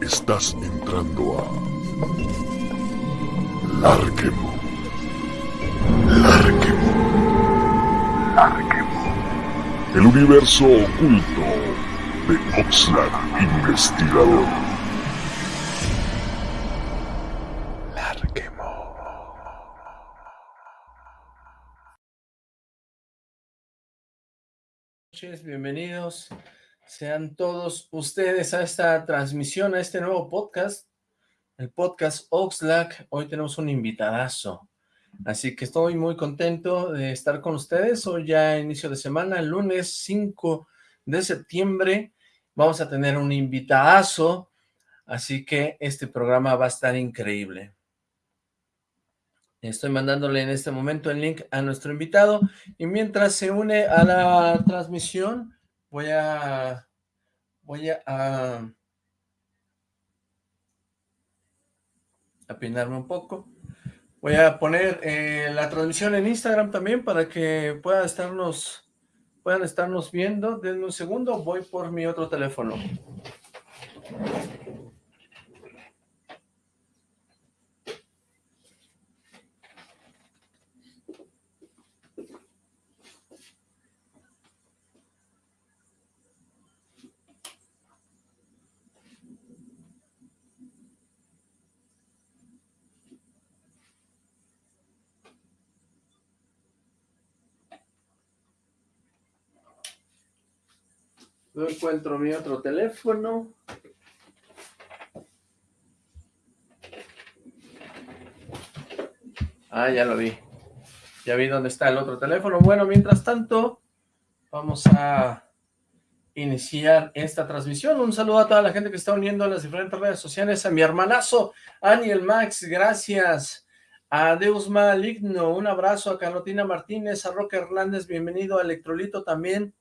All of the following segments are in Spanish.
Estás entrando a Larquemo. Larquemo. Larquemo. El universo oculto de Oxlack Investigador. Noches, bienvenidos sean todos ustedes a esta transmisión, a este nuevo podcast, el podcast Oxlack. Hoy tenemos un invitadazo, así que estoy muy contento de estar con ustedes. Hoy ya inicio de semana, el lunes 5 de septiembre, vamos a tener un invitadazo, así que este programa va a estar increíble. Estoy mandándole en este momento el link a nuestro invitado y mientras se une a la transmisión voy a voy a, a, peinarme un poco. Voy a poner eh, la transmisión en Instagram también para que puedan estarnos, puedan estarnos viendo. Denme un segundo, voy por mi otro teléfono. No encuentro mi otro teléfono. Ah, ya lo vi. Ya vi dónde está el otro teléfono. Bueno, mientras tanto, vamos a iniciar esta transmisión. Un saludo a toda la gente que está uniendo a las diferentes redes sociales. A mi hermanazo, Aniel Max, gracias. A Deus Maligno, un abrazo. A Carlotina Martínez, a Roque Hernández, bienvenido. A Electrolito también.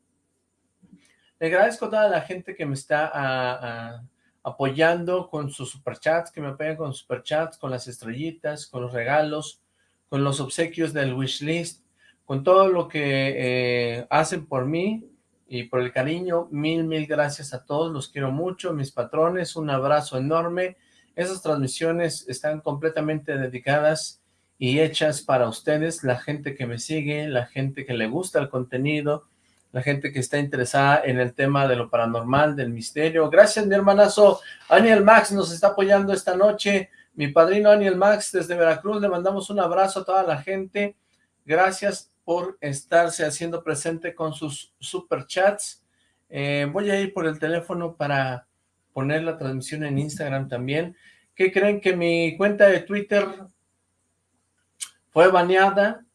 Le agradezco a toda la gente que me está apoyando con sus superchats, que me apoyan con superchats, con las estrellitas, con los regalos, con los obsequios del wishlist, con todo lo que eh, hacen por mí y por el cariño. Mil, mil gracias a todos, los quiero mucho, mis patrones, un abrazo enorme. Esas transmisiones están completamente dedicadas y hechas para ustedes, la gente que me sigue, la gente que le gusta el contenido, la gente que está interesada en el tema de lo paranormal, del misterio. Gracias, mi hermanazo. Aniel Max nos está apoyando esta noche. Mi padrino Aniel Max desde Veracruz. Le mandamos un abrazo a toda la gente. Gracias por estarse haciendo presente con sus superchats. Eh, voy a ir por el teléfono para poner la transmisión en Instagram también. ¿Qué creen que mi cuenta de Twitter fue baneada?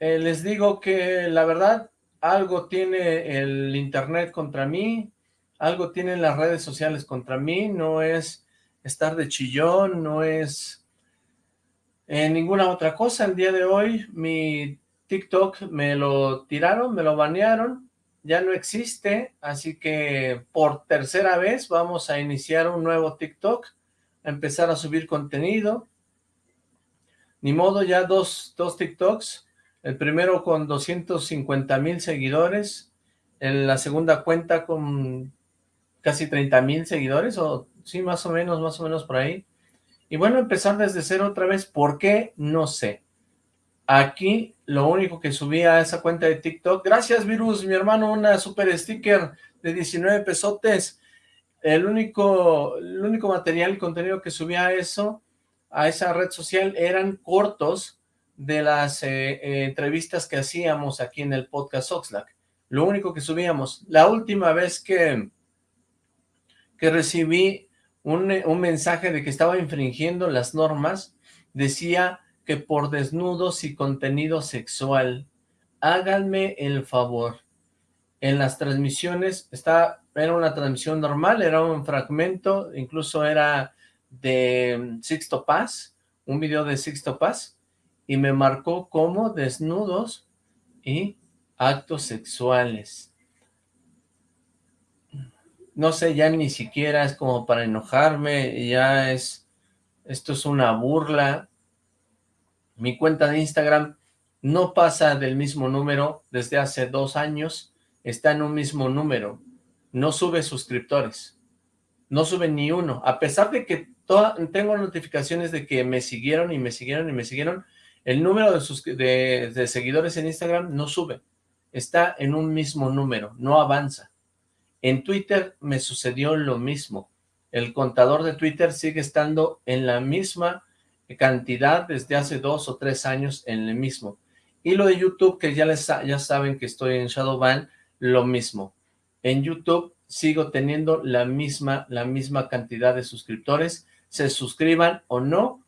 Eh, les digo que la verdad algo tiene el internet contra mí, algo tienen las redes sociales contra mí, no es estar de chillón, no es eh, ninguna otra cosa. El día de hoy mi TikTok me lo tiraron, me lo banearon, ya no existe, así que por tercera vez vamos a iniciar un nuevo TikTok, a empezar a subir contenido. Ni modo, ya dos, dos TikToks, el primero con 250 mil seguidores, en la segunda cuenta con casi 30 mil seguidores, o sí, más o menos, más o menos por ahí. Y bueno, empezar desde cero otra vez, ¿por qué? No sé. Aquí lo único que subí a esa cuenta de TikTok, gracias Virus, mi hermano, una super sticker de 19 pesotes. El único, el único material y contenido que subía a eso, a esa red social, eran cortos de las eh, eh, entrevistas que hacíamos aquí en el podcast Oxlack. Lo único que subíamos. La última vez que, que recibí un, un mensaje de que estaba infringiendo las normas, decía que por desnudos y contenido sexual, háganme el favor. En las transmisiones, está, era una transmisión normal, era un fragmento, incluso era de Sixto Paz, un video de Sixto Paz, y me marcó como desnudos y actos sexuales. No sé, ya ni siquiera es como para enojarme, ya es, esto es una burla. Mi cuenta de Instagram no pasa del mismo número desde hace dos años, está en un mismo número. no sube suscriptores, no sube ni uno, a pesar de que tengo notificaciones de que me siguieron y me siguieron y me siguieron, el número de, de seguidores en Instagram no sube, está en un mismo número, no avanza. En Twitter me sucedió lo mismo, el contador de Twitter sigue estando en la misma cantidad desde hace dos o tres años en el mismo. Y lo de YouTube, que ya, ya saben que estoy en Shadowban, lo mismo. En YouTube sigo teniendo la misma, la misma cantidad de suscriptores, se suscriban o no,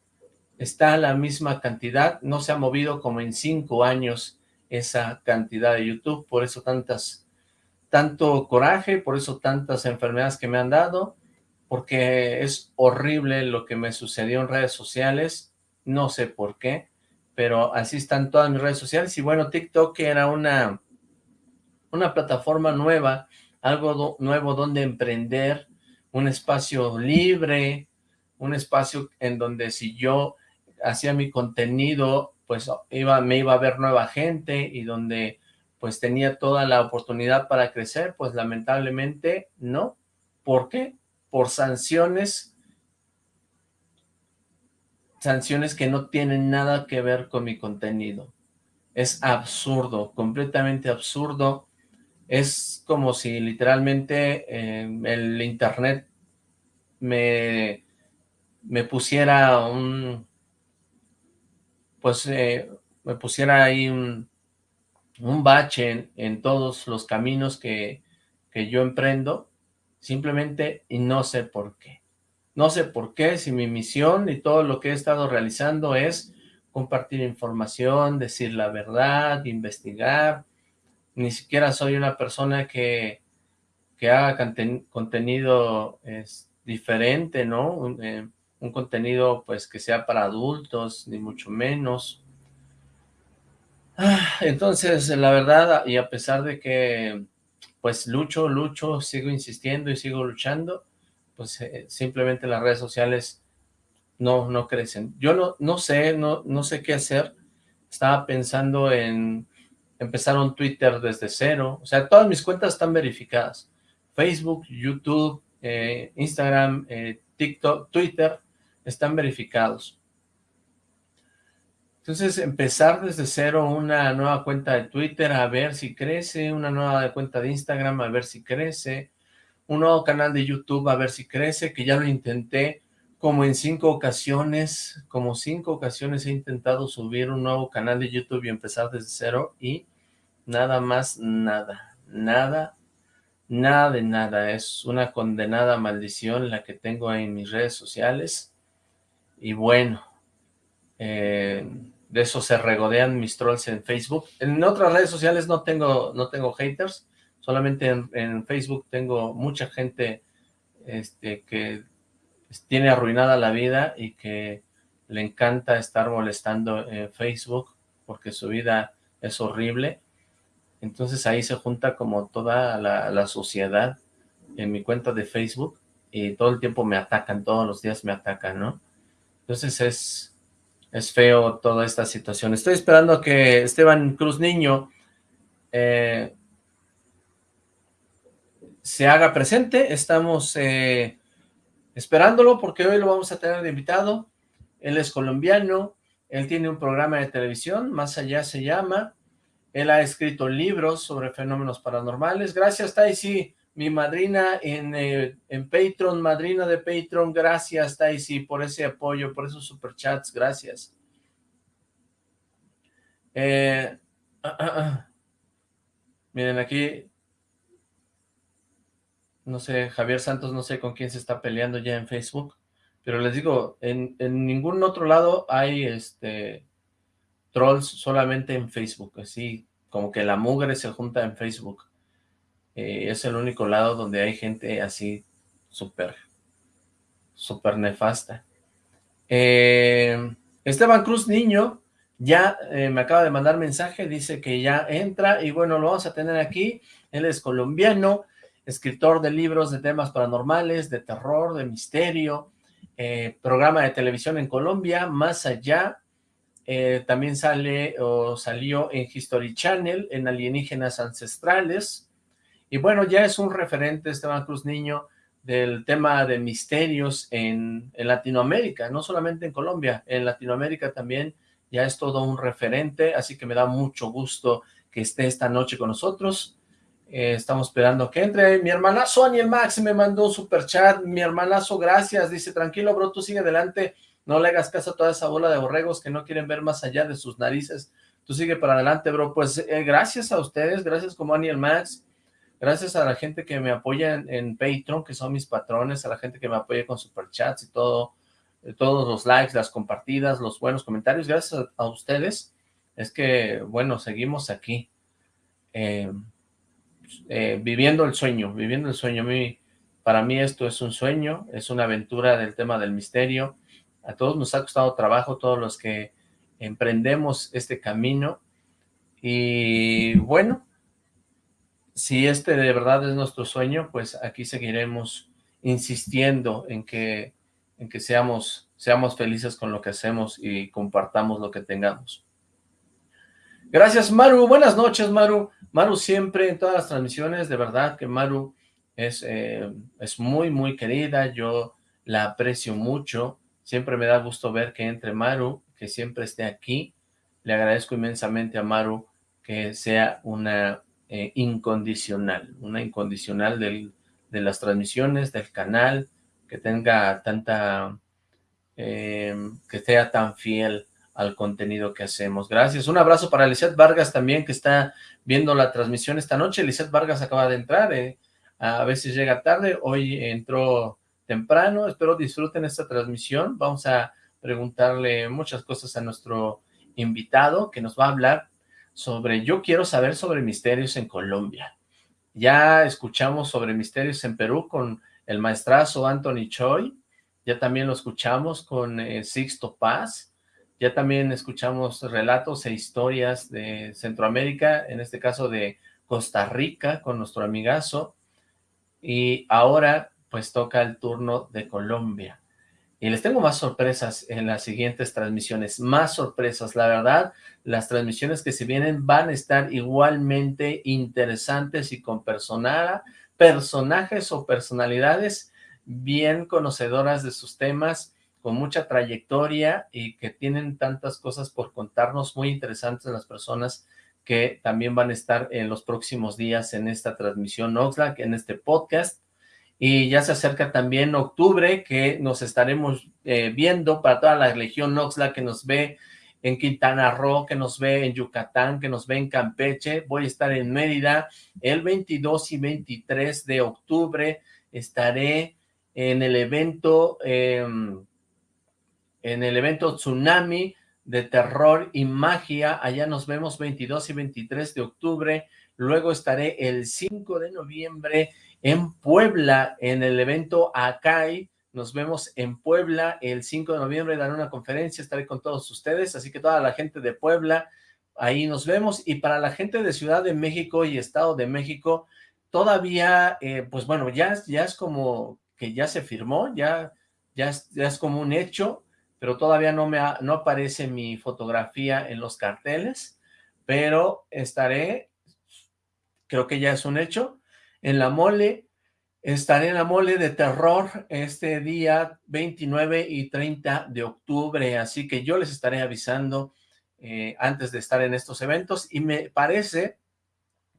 está la misma cantidad, no se ha movido como en cinco años esa cantidad de YouTube, por eso tantas, tanto coraje, por eso tantas enfermedades que me han dado, porque es horrible lo que me sucedió en redes sociales, no sé por qué, pero así están todas mis redes sociales, y bueno, TikTok era una, una plataforma nueva, algo nuevo donde emprender, un espacio libre, un espacio en donde si yo hacía mi contenido, pues iba, me iba a ver nueva gente, y donde pues tenía toda la oportunidad para crecer, pues lamentablemente no. ¿Por qué? por sanciones, sanciones que no tienen nada que ver con mi contenido. Es absurdo, completamente absurdo. Es como si literalmente eh, el internet me, me pusiera un, pues eh, me pusiera ahí un, un bache en, todos los caminos que, que yo emprendo simplemente y no sé por qué. No sé por qué, si mi misión y todo lo que he estado realizando es compartir información, decir la verdad, investigar. Ni siquiera soy una persona que, que haga contenido es, diferente, ¿no? Eh, un contenido pues que sea para adultos, ni mucho menos. Ah, entonces, la verdad, y a pesar de que pues lucho, lucho, sigo insistiendo y sigo luchando, pues eh, simplemente las redes sociales no, no crecen. Yo no, no sé, no, no sé qué hacer. Estaba pensando en empezar un Twitter desde cero. O sea, todas mis cuentas están verificadas. Facebook, YouTube, eh, Instagram, eh, TikTok, Twitter, están verificados. Entonces, empezar desde cero una nueva cuenta de Twitter a ver si crece, una nueva cuenta de Instagram a ver si crece, un nuevo canal de YouTube a ver si crece, que ya lo intenté como en cinco ocasiones, como cinco ocasiones he intentado subir un nuevo canal de YouTube y empezar desde cero y nada más nada, nada, nada de nada, es una condenada maldición la que tengo en mis redes sociales y bueno, eh, de eso se regodean mis trolls en Facebook. En otras redes sociales no tengo, no tengo haters, solamente en, Facebook tengo mucha gente este, que tiene arruinada la vida y que le encanta estar molestando en Facebook porque su vida es horrible. Entonces ahí se junta como toda la, la sociedad en mi cuenta de Facebook y todo el tiempo me atacan, todos los días me atacan, ¿no? Entonces es, es feo toda esta situación. Estoy esperando que Esteban Cruz Niño eh, se haga presente. Estamos eh, esperándolo porque hoy lo vamos a tener de invitado. Él es colombiano, él tiene un programa de televisión, Más Allá se llama. Él ha escrito libros sobre fenómenos paranormales. Gracias, Taisi mi madrina en, eh, en Patreon, madrina de Patreon, gracias Taisi por ese apoyo, por esos superchats, gracias. Eh. Miren aquí, no sé, Javier Santos, no sé con quién se está peleando ya en Facebook, pero les digo, en, en ningún otro lado hay este trolls, solamente en Facebook, así como que la mugre se junta en Facebook. Eh, es el único lado donde hay gente así súper, súper nefasta. Eh, Esteban Cruz Niño ya eh, me acaba de mandar mensaje, dice que ya entra y bueno, lo vamos a tener aquí. Él es colombiano, escritor de libros de temas paranormales, de terror, de misterio, programa de televisión en Colombia, Más Allá, también sale o salió en History Channel, en Alienígenas Ancestrales, Y bueno, ya es un referente Esteban Cruz Niño del tema de misterios en, Latinoamérica, no solamente en Colombia, en Latinoamérica también ya es todo un referente, así que me da mucho gusto que esté esta noche con nosotros. Eh, estamos esperando que entre. Mi hermanazo Aniel Max me mandó un super chat. Mi hermanazo, gracias. Dice, tranquilo, bro, tú sigue adelante. No le hagas caso a toda esa bola de borregos que no quieren ver más allá de sus narices. Tú sigue para adelante, bro. Pues eh, gracias a ustedes, gracias como Aniel Max. Gracias a la gente que me apoya en, Patreon, que son mis patrones, a la gente que me apoya con superchats y todo, eh, todos los likes, las compartidas, los buenos comentarios. Gracias a, ustedes. Es que, bueno, seguimos aquí. Eh, eh, viviendo el sueño, viviendo el sueño. para mí esto es un sueño, es una aventura del tema del misterio. A todos nos ha costado trabajo, todos los que emprendemos este camino. Y bueno, si este de verdad es nuestro sueño, pues aquí seguiremos insistiendo en que, en que seamos, seamos felices con lo que hacemos y compartamos lo que tengamos. Gracias, Maru. Buenas noches, Maru. Maru siempre en todas las transmisiones, de verdad que Maru es, eh, es muy, muy querida. Yo la aprecio mucho. Siempre me da gusto ver que entre Maru, que siempre esté aquí. Le agradezco inmensamente a Maru que sea una eh, incondicional, una incondicional del, de las transmisiones, del canal, que tenga tanta, eh, que sea tan fiel al contenido que hacemos. Gracias. Un abrazo para Lizeth Vargas también, que está viendo la transmisión esta noche. Lizeth Vargas acaba de entrar, eh, a veces llega tarde, hoy entró temprano. Espero disfruten esta transmisión. Vamos a preguntarle muchas cosas a nuestro invitado, que nos va a hablar sobre, yo quiero saber sobre misterios en Colombia. Ya escuchamos sobre misterios en Perú con el maestrazo Anthony Choi, ya también lo escuchamos con eh, Sixto Paz, ya también escuchamos relatos e historias de Centroamérica, en este caso de Costa Rica, con nuestro amigazo, y ahora pues toca el turno de Colombia. Y les tengo más sorpresas en las siguientes transmisiones, más sorpresas, la verdad, las transmisiones que se vienen van a estar igualmente interesantes y con personajes o personalidades bien conocedoras de sus temas, con mucha trayectoria y que tienen tantas cosas por contarnos muy interesantes las personas que también van a estar en los próximos días en esta transmisión Oxlack, en este podcast, y ya se acerca también octubre, que nos estaremos eh, viendo para toda la Legión Oxla que nos ve en Quintana Roo, que nos ve en Yucatán, que nos ve en Campeche. Voy a estar en Mérida el 22 y 23 de octubre. Estaré en el evento, em, en el evento Tsunami de Terror y Magia. Allá nos vemos 22 y 23 de octubre. Luego estaré el 5 de noviembre en Puebla, en el evento ACAI. Nos vemos en Puebla el 5 de noviembre, daré una conferencia, estaré con todos ustedes, así que toda la gente de Puebla, ahí nos vemos. Y para la gente de Ciudad de México y Estado de México, todavía, eh, pues bueno, ya, ya es como que ya se firmó, ya, ya, es, ya es como un hecho, pero todavía no, me no aparece mi fotografía en los carteles, pero estaré, creo que ya es un hecho, en la mole, estaré en la mole de terror este día 29 y 30 de octubre, así que yo les estaré avisando eh, antes de estar en estos eventos y me parece,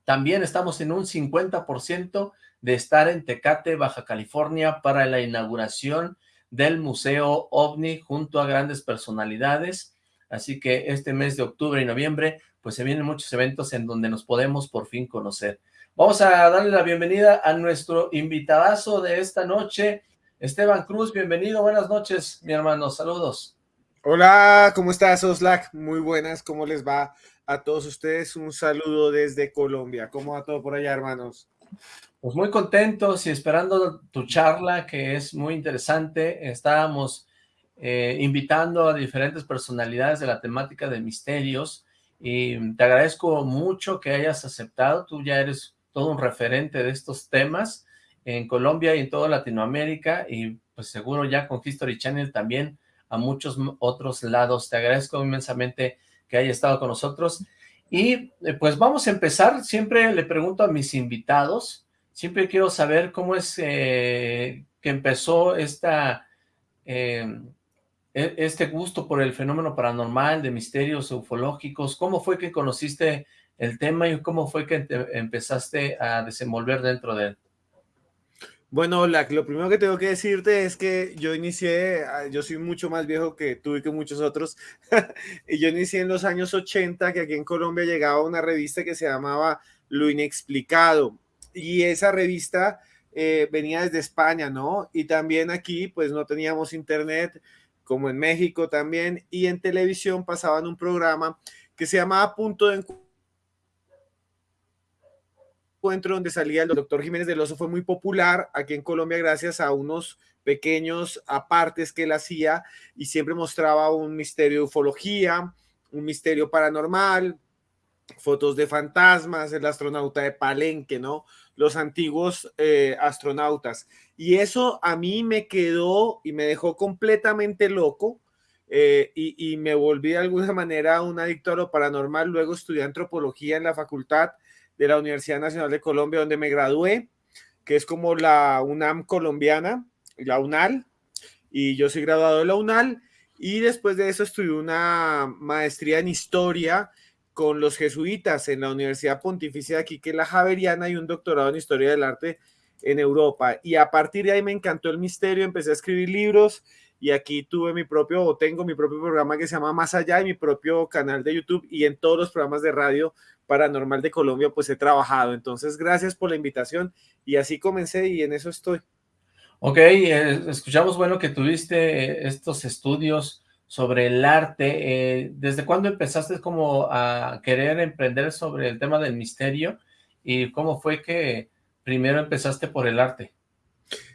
también estamos en un 50% de estar en Tecate, Baja California para la inauguración del Museo OVNI junto a grandes personalidades, así que este mes de octubre y noviembre pues se vienen muchos eventos en donde nos podemos por fin conocer. Vamos a darle la bienvenida a nuestro invitadazo de esta noche, Esteban Cruz. Bienvenido, buenas noches, mi hermano. Saludos. Hola, ¿cómo estás, Oslac? Muy buenas, ¿cómo les va a todos ustedes? Un saludo desde Colombia. ¿Cómo va todo por allá, hermanos? Pues muy contentos y esperando tu charla, que es muy interesante. Estábamos eh, invitando a diferentes personalidades de la temática de misterios y te agradezco mucho que hayas aceptado. Tú ya eres todo un referente de estos temas en Colombia y en toda Latinoamérica y pues seguro ya con History Channel también a muchos otros lados. Te agradezco inmensamente que haya estado con nosotros. Y eh, pues vamos a empezar, siempre le pregunto a mis invitados, siempre quiero saber cómo es eh, que empezó esta, eh, e, este gusto por el fenómeno paranormal, de misterios ufológicos, cómo fue que conociste el tema y cómo fue que empezaste a desenvolver dentro de él. Bueno, lo primero que tengo que decirte es que yo inicié, ah, yo soy mucho más viejo que tú y que muchos otros, y yo inicié en los años 80, que aquí en Colombia llegaba una revista que se llamaba Lo Inexplicado, y esa revista eh, venía desde España, ¿no? Y también aquí, pues no teníamos internet, como en México también, y en televisión pasaban un programa que se llamaba Punto de Encuentro encuentro donde salía el doctor Jiménez del Oso fue muy popular aquí en Colombia gracias a unos pequeños apartes que él hacía y siempre mostraba un misterio de ufología, un misterio paranormal, fotos de fantasmas, el astronauta de Palenque, ¿no? Los antiguos eh, astronautas. Y eso a mí me quedó y me dejó completamente loco. Eh, y, y, me volví de alguna manera un adicto a lo paranormal. Luego estudié antropología en la facultad de la Universidad Nacional de Colombia, donde me gradué, que es como la UNAM colombiana, la UNAL, y yo soy graduado de la UNAL, y después de eso estudié una maestría en historia con los jesuitas en la Universidad Pontificia de aquí, que es la Javeriana, y un doctorado en historia del arte en Europa. Y a partir de ahí me encantó el misterio, empecé a escribir libros y aquí tuve mi propio, o tengo mi propio programa que se llama Más Allá y mi propio canal de YouTube y en todos los programas de radio Paranormal de Colombia, pues he trabajado. Entonces, gracias por la invitación y así comencé y en eso estoy. Ok, eh, escuchamos, bueno, que tuviste estos estudios sobre el arte. Eh, ¿Desde cuándo empezaste como a querer emprender sobre el tema del misterio? ¿Y cómo fue que primero empezaste por el arte?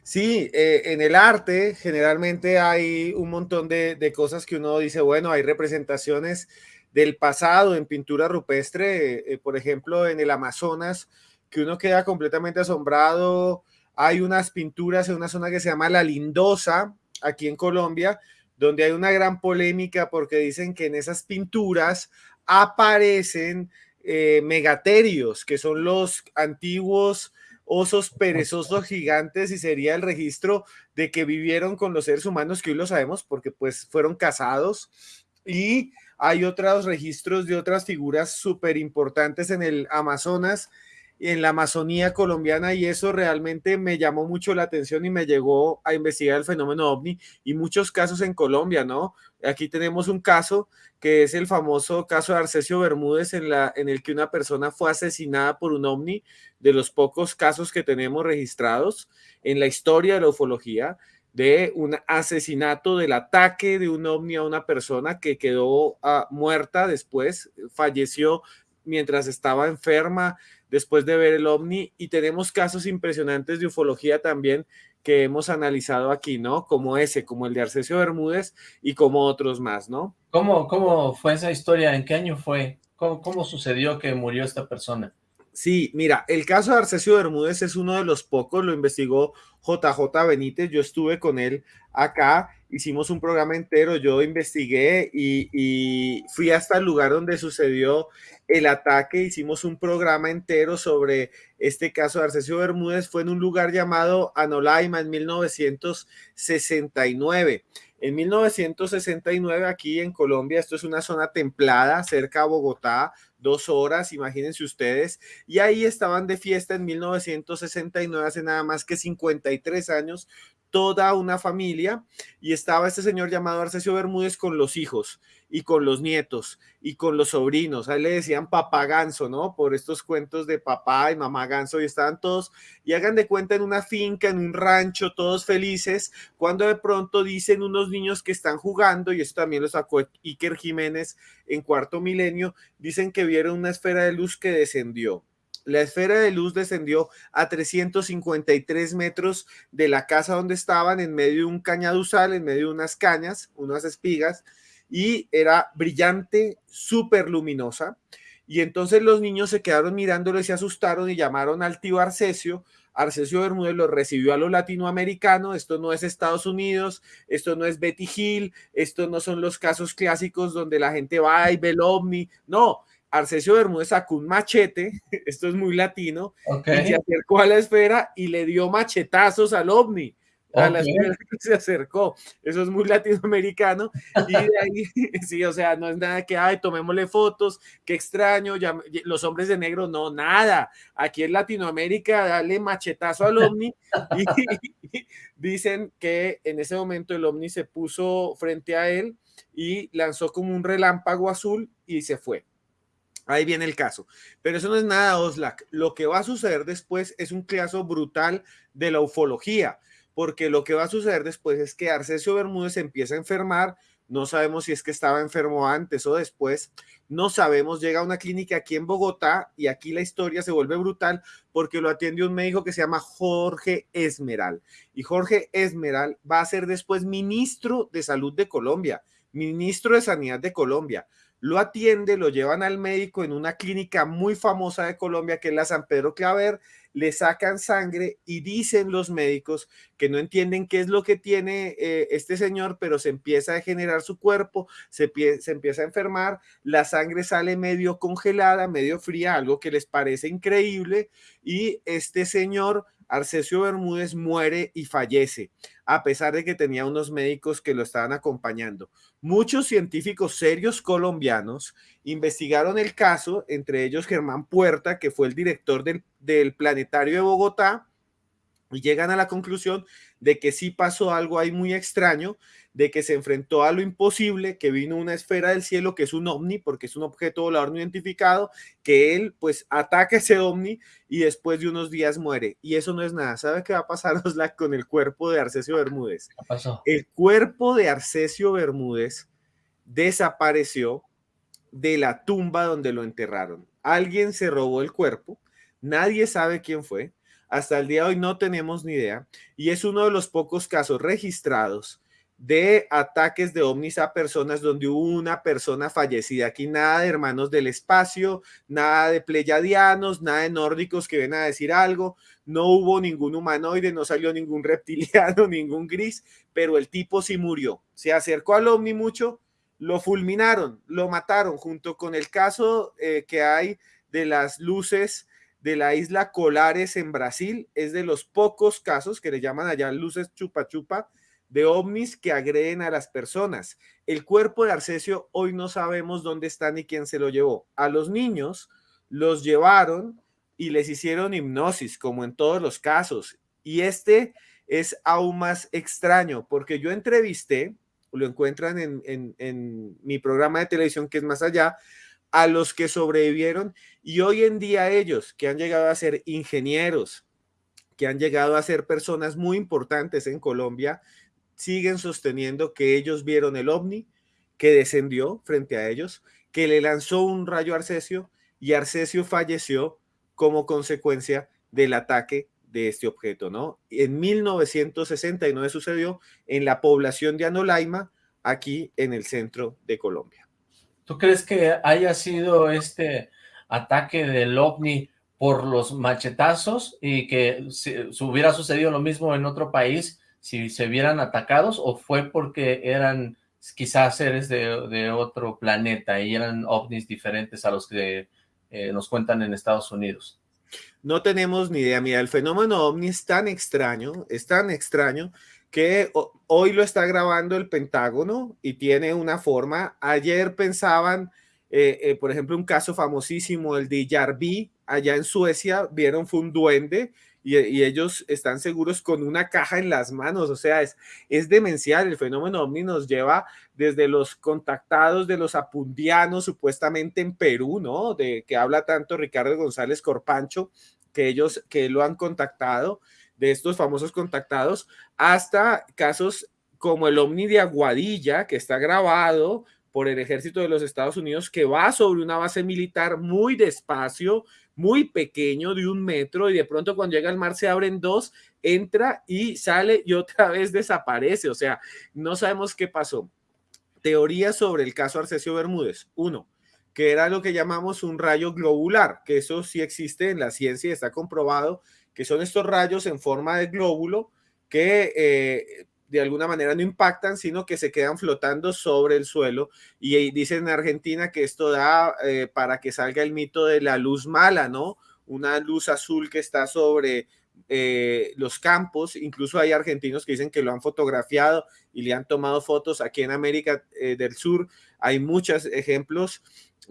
Sí, eh, en el arte generalmente hay un montón de, cosas que uno dice, bueno, hay representaciones del pasado en pintura rupestre, eh, por ejemplo, en el Amazonas, que uno queda completamente asombrado. Hay unas pinturas en una zona que se llama La Lindosa, aquí en Colombia, donde hay una gran polémica porque dicen que en esas pinturas aparecen eh, megaterios, que son los antiguos osos perezosos gigantes y sería el registro de que vivieron con los seres humanos que hoy lo sabemos porque pues fueron casados. Y hay otros registros de otras figuras súper importantes en el Amazonas en la Amazonía colombiana y eso realmente me llamó mucho la atención y me llegó a investigar el fenómeno ovni y muchos casos en Colombia, ¿no? Aquí tenemos un caso que es el famoso caso de Arcesio Bermúdez en, la, en el que una persona fue asesinada por un ovni, de los pocos casos que tenemos registrados en la historia de la ufología de un asesinato, del ataque de un ovni a una persona que quedó uh, muerta después, falleció mientras estaba enferma después de ver el ovni y tenemos casos impresionantes de ufología también que hemos analizado aquí, ¿no? Como ese, como el de Arcesio Bermúdez y como otros más, ¿no? ¿Cómo, cómo fue esa historia? ¿En qué año fue? ¿Cómo, cómo sucedió que murió esta persona? Sí, mira, el caso de Arcesio Bermúdez es uno de los pocos, lo investigó JJ Benítez, yo estuve con él acá, hicimos un programa entero, yo investigué y, fui hasta el lugar donde sucedió el ataque, hicimos un programa entero sobre este caso de Arcesio Bermúdez, fue en un lugar llamado Anolaima en 1969. En 1969 aquí en Colombia, esto es una zona templada cerca a Bogotá, dos horas, imagínense ustedes, y ahí estaban de fiesta en 1969, hace nada más que 53 años, toda una familia y estaba este señor llamado Arcesio Bermúdez con los hijos y con los nietos y con los sobrinos. A él le decían papá ganso, ¿no? Por estos cuentos de papá y mamá ganso y estaban todos y hagan de cuenta en una finca, en un rancho, todos felices, cuando de pronto dicen unos niños que están jugando y esto también lo sacó Iker Jiménez en cuarto milenio, dicen que vieron una esfera de luz que descendió la esfera de luz descendió a 353 metros de la casa donde estaban, en medio de un cañaduzal, en medio de unas cañas, unas espigas, y era brillante, súper luminosa. Y entonces los niños se quedaron mirándolo y se asustaron y llamaron al tío Arcesio. Arcesio Bermúdez lo recibió a lo latinoamericano. Esto no es Estados Unidos, esto no es Betty Hill, esto no son los casos clásicos donde la gente va y ve el ovni. No, Arcesio Bermúdez sacó un machete, esto es muy latino, y se acercó a la esfera y le dio machetazos al ovni. A la esfera que se acercó. Eso es muy latinoamericano. Y de ahí, sí, o sea, no es nada que, ay, tomémosle fotos, qué extraño, ya, los hombres de negro, no, nada. Aquí en Latinoamérica, dale machetazo al ovni. Y, dicen que en ese momento el ovni se puso frente a él y lanzó como un relámpago azul y se fue. Ahí viene el caso. Pero eso no es nada, Oslak. Lo que va a suceder después es un caso brutal de la ufología, porque lo que va a suceder después es que Arcesio Bermúdez empieza a enfermar. No sabemos si es que estaba enfermo antes o después. No sabemos. Llega a una clínica aquí en Bogotá y aquí la historia se vuelve brutal porque lo atiende un médico que se llama Jorge Esmeral. Y Jorge Esmeral va a ser después ministro de Salud de Colombia, ministro de Sanidad de Colombia lo atiende, lo llevan al médico en una clínica muy famosa de Colombia, que es la San Pedro Claver, le sacan sangre y dicen los médicos que no entienden qué es lo que tiene eh, este señor, pero se empieza a generar su cuerpo, se empieza a enfermar, la sangre sale medio congelada, medio fría, algo que les parece increíble, y este señor Arcesio Bermúdez muere y fallece, a pesar de que tenía unos médicos que lo estaban acompañando. Muchos científicos serios colombianos investigaron el caso, entre ellos Germán Puerta, que fue el director del, del Planetario de Bogotá, y llegan a la conclusión de que sí pasó algo ahí muy extraño, de que se enfrentó a lo imposible, que vino una esfera del cielo que es un ovni, porque es un objeto volador no identificado, que él pues ataca ese ovni y después de unos días muere. Y eso no es nada. ¿Sabe qué va a pasar, Oslac, con el cuerpo de Arcesio Bermúdez? ¿Qué pasó? El cuerpo de Arcesio Bermúdez desapareció de la tumba donde lo enterraron. Alguien se robó el cuerpo, nadie sabe quién fue, hasta el día de hoy no tenemos ni idea y es uno de los pocos casos registrados de ataques de ovnis a personas donde hubo una persona fallecida. Aquí nada de hermanos del espacio, nada de pleyadianos, nada de nórdicos que ven a decir algo. No hubo ningún humanoide, no salió ningún reptiliano, ningún gris, pero el tipo sí murió. Se acercó al ovni mucho, lo fulminaron, lo mataron, junto con el caso eh, que hay de las luces de la isla Colares en Brasil. Es de los pocos casos que le llaman allá luces chupa chupa de ovnis que agreden a las personas. El cuerpo de Arcesio hoy no sabemos dónde está ni quién se lo llevó. A los niños los llevaron y les hicieron hipnosis, como en todos los casos. Y este es aún más extraño, porque yo entrevisté, lo encuentran en, en, en mi programa de televisión que es más allá, a los que sobrevivieron y hoy en día ellos que han llegado a ser ingenieros, que han llegado a ser personas muy importantes en Colombia, siguen sosteniendo que ellos vieron el ovni que descendió frente a ellos, que le lanzó un rayo a Arcesio y Arcesio falleció como consecuencia del ataque de este objeto, ¿no? En 1969 sucedió en la población de Anolaima, aquí en el centro de Colombia. ¿Tú crees que haya sido este ataque del OVNI por los machetazos y que si, hubiera sucedido lo mismo en otro país si se vieran atacados o fue porque eran quizás seres de, otro planeta y eran ovnis diferentes a los que eh, nos cuentan en Estados Unidos? No tenemos ni idea. Mira, el fenómeno ovni es tan extraño, es tan extraño que hoy lo está grabando el Pentágono y tiene una forma. Ayer pensaban, eh, eh, por ejemplo, un caso famosísimo, el de Yarbi, allá en Suecia, vieron fue un duende y, ellos están seguros con una caja en las manos, o sea, es, es demencial, el fenómeno ovni nos lleva desde los contactados de los apundianos, supuestamente en Perú, ¿no? De que habla tanto Ricardo González Corpancho, que ellos que lo han contactado, de estos famosos contactados, hasta casos como el Omni de Aguadilla, que está grabado por el ejército de los Estados Unidos, que va sobre una base militar muy despacio, muy pequeño, de un metro, y de pronto cuando llega al mar se abren dos, entra y sale y otra vez desaparece. O sea, no sabemos qué pasó. Teoría sobre el caso Arcesio Bermúdez. Uno, que era lo que llamamos un rayo globular, que eso sí existe en la ciencia y está comprobado que son estos rayos en forma de glóbulo que eh, de alguna manera no impactan, sino que se quedan flotando sobre el suelo. Y dicen en Argentina que esto da eh, para que salga el mito de la luz mala, ¿no? Una luz azul que está sobre eh, los campos. Incluso hay argentinos que dicen que lo han fotografiado y le han tomado fotos. Aquí en América eh, del Sur hay muchos ejemplos.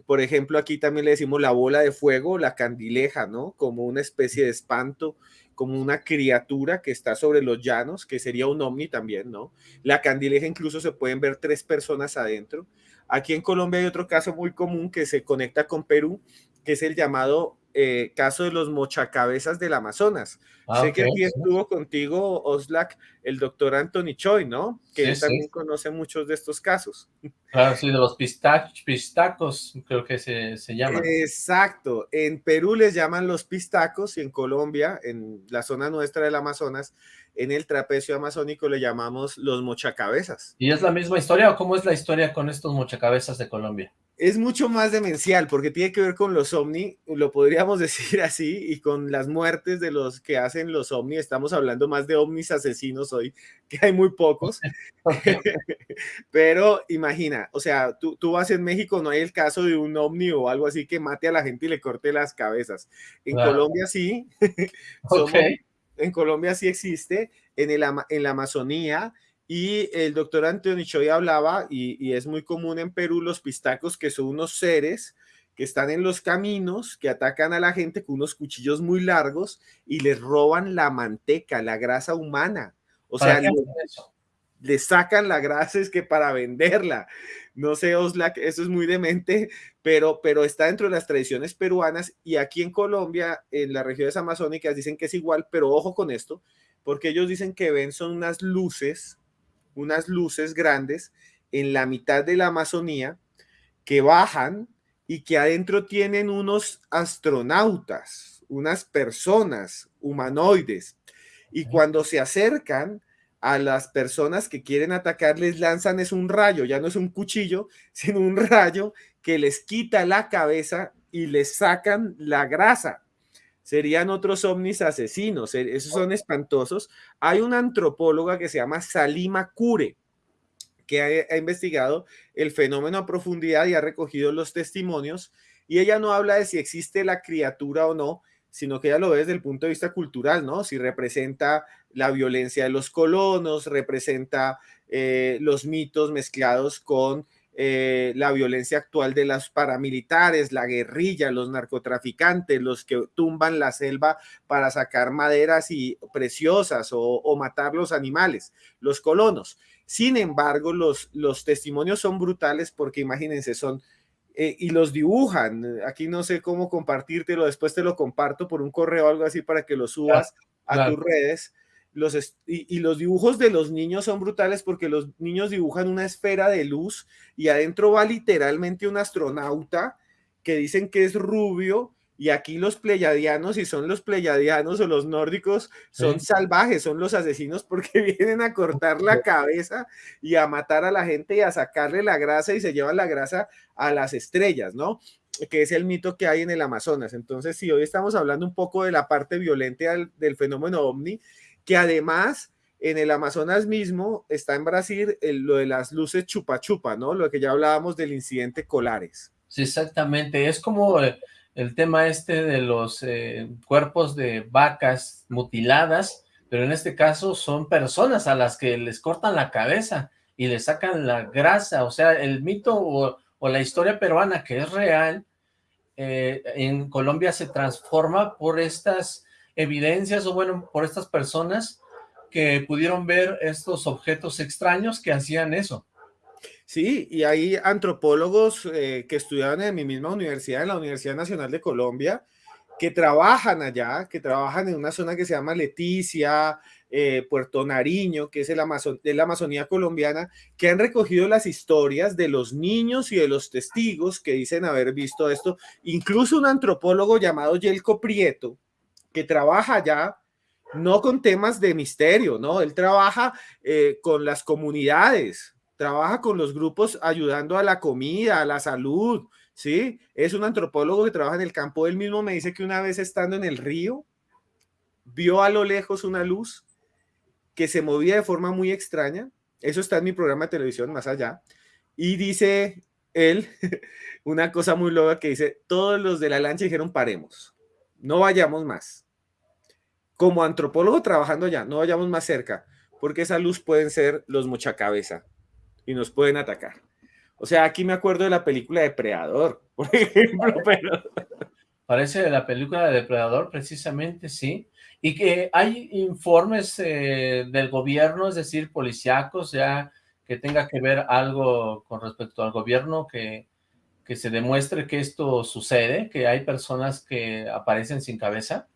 Por ejemplo, aquí también le decimos la bola de fuego, la candileja, ¿no? Como una especie de espanto como una criatura que está sobre los llanos, que sería un ovni también, ¿no? La candileja incluso se pueden ver tres personas adentro. Aquí en Colombia hay otro caso muy común que se conecta con Perú, que es el llamado eh, caso de los mochacabezas del Amazonas. Ah, sé que aquí estuvo contigo, Oslak, el doctor Anthony Choi, ¿no? Que él también conoce muchos de estos casos. Claro, sí, de los pistacos, creo que se, se llaman. Exacto. En Perú les llaman los pistacos y en Colombia, en la zona nuestra del Amazonas, en el trapecio amazónico le llamamos los mochacabezas. ¿Y es la misma historia o cómo es la historia con estos mochacabezas de Colombia? Es mucho más demencial porque tiene que ver con los ovni, lo podríamos decir así, y con las muertes de los que hacen los ovni. Estamos hablando más de ovnis asesinos hoy, que hay muy pocos. Pero imagina, o sea, tú, tú, vas en México, no hay el caso de un ovni o algo así que mate a la gente y le corte las cabezas. En Colombia sí. en Colombia sí existe. En, el, en la Amazonía y el doctor Antonio Choi hablaba, y, es muy común en Perú, los pistacos, que son unos seres que están en los caminos, que atacan a la gente con unos cuchillos muy largos y les roban la manteca, la grasa humana. O sea, le, sacan la grasa es que para venderla. No sé, Oslak, eso es muy demente, pero, pero está dentro de las tradiciones peruanas y aquí en Colombia, en las regiones amazónicas, dicen que es igual, pero ojo con esto, porque ellos dicen que ven son unas luces unas luces grandes en la mitad de la Amazonía que bajan y que adentro tienen unos astronautas, unas personas humanoides. Y cuando se acercan a las personas que quieren atacar, les lanzan es un rayo, ya no es un cuchillo, sino un rayo que les quita la cabeza y les sacan la grasa serían otros ovnis asesinos, esos son espantosos. Hay una antropóloga que se llama Salima Kure, que ha, investigado el fenómeno a profundidad y ha recogido los testimonios, y ella no habla de si existe la criatura o no, sino que ella lo ve desde el punto de vista cultural, ¿no? Si representa la violencia de los colonos, representa eh, los mitos mezclados con eh, la violencia actual de los paramilitares, la guerrilla, los narcotraficantes, los que tumban la selva para sacar maderas y preciosas o, matar los animales, los colonos. Sin embargo, los, los testimonios son brutales porque imagínense, son eh, y los dibujan. Aquí no sé cómo compartírtelo, después te lo comparto por un correo o algo así para que lo subas a tus redes los y, los dibujos de los niños son brutales porque los niños dibujan una esfera de luz y adentro va literalmente un astronauta que dicen que es rubio y aquí los pleyadianos, y son los pleyadianos o los nórdicos, son salvajes, son los asesinos porque vienen a cortar la cabeza y a matar a la gente y a sacarle la grasa y se llevan la grasa a las estrellas, ¿no? que es el mito que hay en el Amazonas. Entonces, si hoy estamos hablando un poco de la parte violenta del, del fenómeno ovni, que además en el Amazonas mismo está en Brasil lo de las luces chupa chupa, ¿no? Lo que ya hablábamos del incidente Colares. Sí, exactamente. Es como el, tema este de los eh, cuerpos de vacas mutiladas, pero en este caso son personas a las que les cortan la cabeza y les sacan la grasa. O sea, el mito o, la historia peruana que es real, eh, en Colombia se transforma por estas evidencias o bueno, por estas personas que pudieron ver estos objetos extraños que hacían eso. Sí, y hay antropólogos eh, que estudiaban en mi misma universidad, en la Universidad Nacional de Colombia, que trabajan allá, que trabajan en una zona que se llama Leticia, eh, Puerto Nariño, que es el Amazon, de la Amazonía colombiana, que han recogido las historias de los niños y de los testigos que dicen haber visto esto. Incluso un antropólogo llamado Yelko Prieto, que trabaja ya no con temas de misterio, ¿no? Él trabaja eh, con las comunidades, trabaja con los grupos ayudando a la comida, a la salud, ¿sí? Es un antropólogo que trabaja en el campo. Él mismo me dice que una vez estando en el río, vio a lo lejos una luz que se movía de forma muy extraña. Eso está en mi programa de televisión, más allá. Y dice él una cosa muy loca que dice, todos los de la lancha dijeron paremos, no vayamos más. Como antropólogo trabajando allá, no vayamos más cerca, porque esa luz pueden ser los mochacabeza y nos pueden atacar. O sea, aquí me acuerdo de la película Depredador, por ejemplo, pero... Parece de la película de Depredador, precisamente, sí. Y que hay informes eh, del gobierno, es decir, policíacos, ya que tenga que ver algo con respecto al gobierno, que, que se demuestre que esto sucede, que hay personas que aparecen sin cabeza.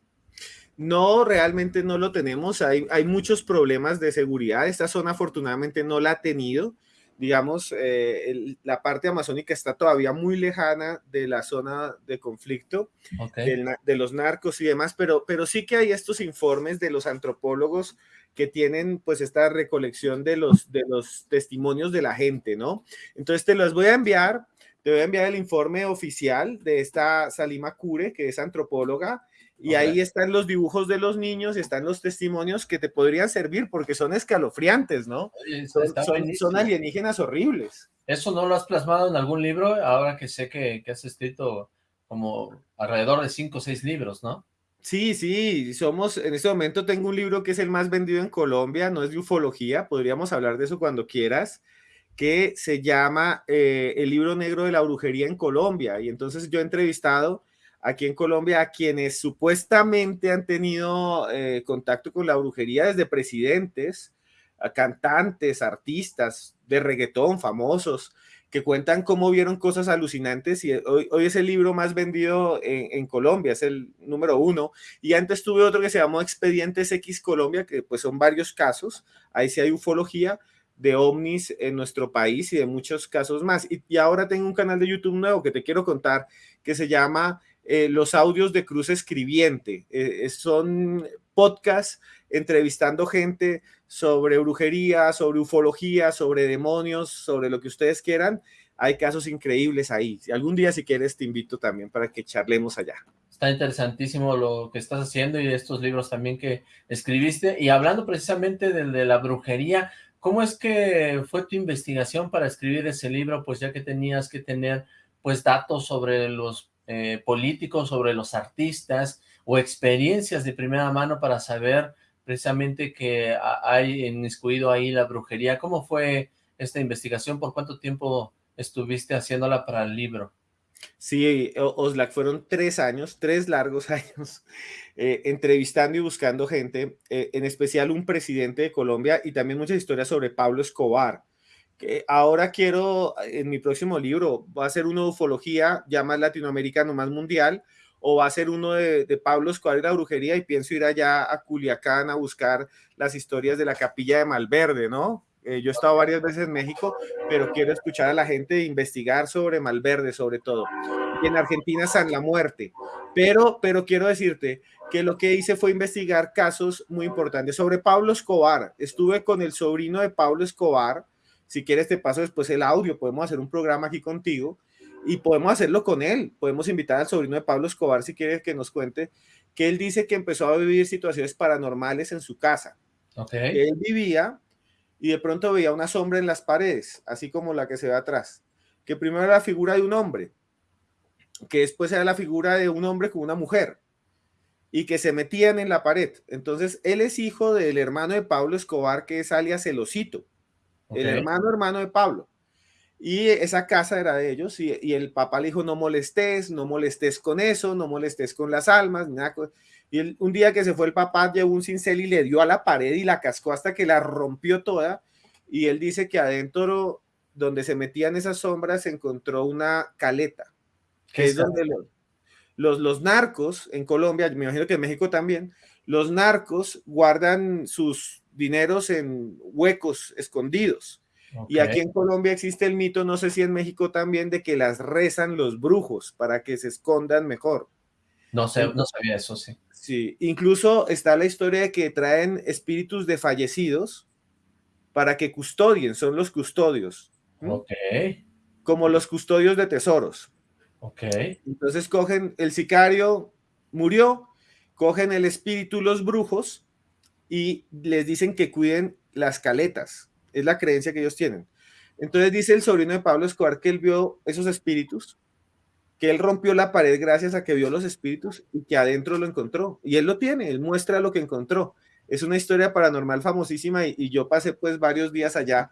No, realmente no lo tenemos. Hay, hay muchos problemas de seguridad. Esta zona afortunadamente no la ha tenido digamos, eh, la parte amazónica está todavía muy lejana de la zona de conflicto, de, los narcos y demás, pero, pero sí que hay estos informes de los antropólogos que tienen pues esta recolección de los, de los testimonios de la gente, ¿no? Entonces te los voy a enviar, te voy a enviar el informe oficial de esta Salima Cure, que es antropóloga, y ahí están los dibujos de los niños, están los testimonios que te podrían servir porque son escalofriantes, ¿no? Son, alienígenas horribles. ¿Eso no lo has plasmado en algún libro? Ahora que sé que, has escrito como alrededor de cinco o seis libros, ¿no? Sí, sí, somos, en este momento tengo un libro que es el más vendido en Colombia, no es de ufología, podríamos hablar de eso cuando quieras, que se llama eh, El libro negro de la brujería en Colombia. Y entonces yo he entrevistado aquí en Colombia a quienes supuestamente han tenido eh, contacto con la brujería desde presidentes, a cantantes, artistas de reggaetón famosos, que cuentan cómo vieron cosas alucinantes y hoy, es el libro más vendido en, Colombia, es el número uno. Y antes tuve otro que se llamó Expedientes X Colombia, que pues son varios casos, ahí sí hay ufología de ovnis en nuestro país y de muchos casos más. Y, y ahora tengo un canal de YouTube nuevo que te quiero contar que se llama eh, los audios de Cruz Escribiente. Eh, son podcasts entrevistando gente sobre brujería, sobre ufología, sobre demonios, sobre lo que ustedes quieran. Hay casos increíbles ahí. Algún día, si quieres, te invito también para que charlemos allá. Está interesantísimo lo que estás haciendo y estos libros también que escribiste. Y hablando precisamente del de la brujería, ¿cómo es que fue tu investigación para escribir ese libro? Pues ya que tenías que tener pues datos sobre los eh, políticos, sobre los artistas o experiencias de primera mano para saber precisamente que hay inmiscuido ahí la brujería. ¿Cómo fue esta investigación? ¿Por cuánto tiempo estuviste haciéndola para el libro? Sí, Oslac, fueron tres años, tres largos años, eh, entrevistando y buscando gente, eh, en especial un presidente de Colombia y también muchas historias sobre Pablo Escobar, ahora quiero, en mi próximo libro, va a ser de ufología, ya más latinoamericano, más mundial, o va a ser uno de, Pablo Escobar y la brujería, y pienso ir allá a Culiacán a buscar las historias de la capilla de Malverde, ¿no? Eh, yo he estado varias veces en México, pero quiero escuchar a la gente investigar sobre Malverde, sobre todo. Y en Argentina San la Muerte. Pero, pero quiero decirte que lo que hice fue investigar casos muy importantes sobre Pablo Escobar. Estuve con el sobrino de Pablo Escobar, si quieres te paso después el audio, podemos hacer un programa aquí contigo y podemos hacerlo con él. Podemos invitar al sobrino de Pablo Escobar si quieres que nos cuente que él dice que empezó a vivir situaciones paranormales en su casa. Okay. Él vivía y de pronto veía una sombra en las paredes, así como la que se ve atrás, que primero era la figura de un hombre, que después era la figura de un hombre con una mujer y que se metían en la pared. Entonces, él es hijo del hermano de Pablo Escobar, que es alias El hermano hermano de Pablo. Y esa casa era de ellos y, el papá le dijo, no molestes, no molestes con eso, no molestes con las almas, nada. Y un día que se fue el papá, llevó un cincel y le dio a la pared y la cascó hasta que la rompió toda. Y él dice que adentro, donde se metían esas sombras, se encontró una caleta, que es donde los, los narcos en Colombia, me imagino que en México también, los narcos guardan sus dineros en huecos escondidos. Y aquí en Colombia existe el mito, no sé si en México también, de que las rezan los brujos para que se escondan mejor. No sé, no sabía eso, sí. Sí, incluso está la historia de que traen espíritus de fallecidos para que custodien, son los custodios. Ok. Como los custodios de tesoros. Ok. Entonces cogen, el sicario murió, cogen el espíritu los brujos y les dicen que cuiden las caletas. Es la creencia que ellos tienen. Entonces dice el sobrino de Pablo Escobar que él vio esos espíritus, que él rompió la pared gracias a que vio los espíritus y que adentro lo encontró. Y él lo tiene, él muestra lo que encontró. Es una historia paranormal famosísima y, yo pasé pues varios días allá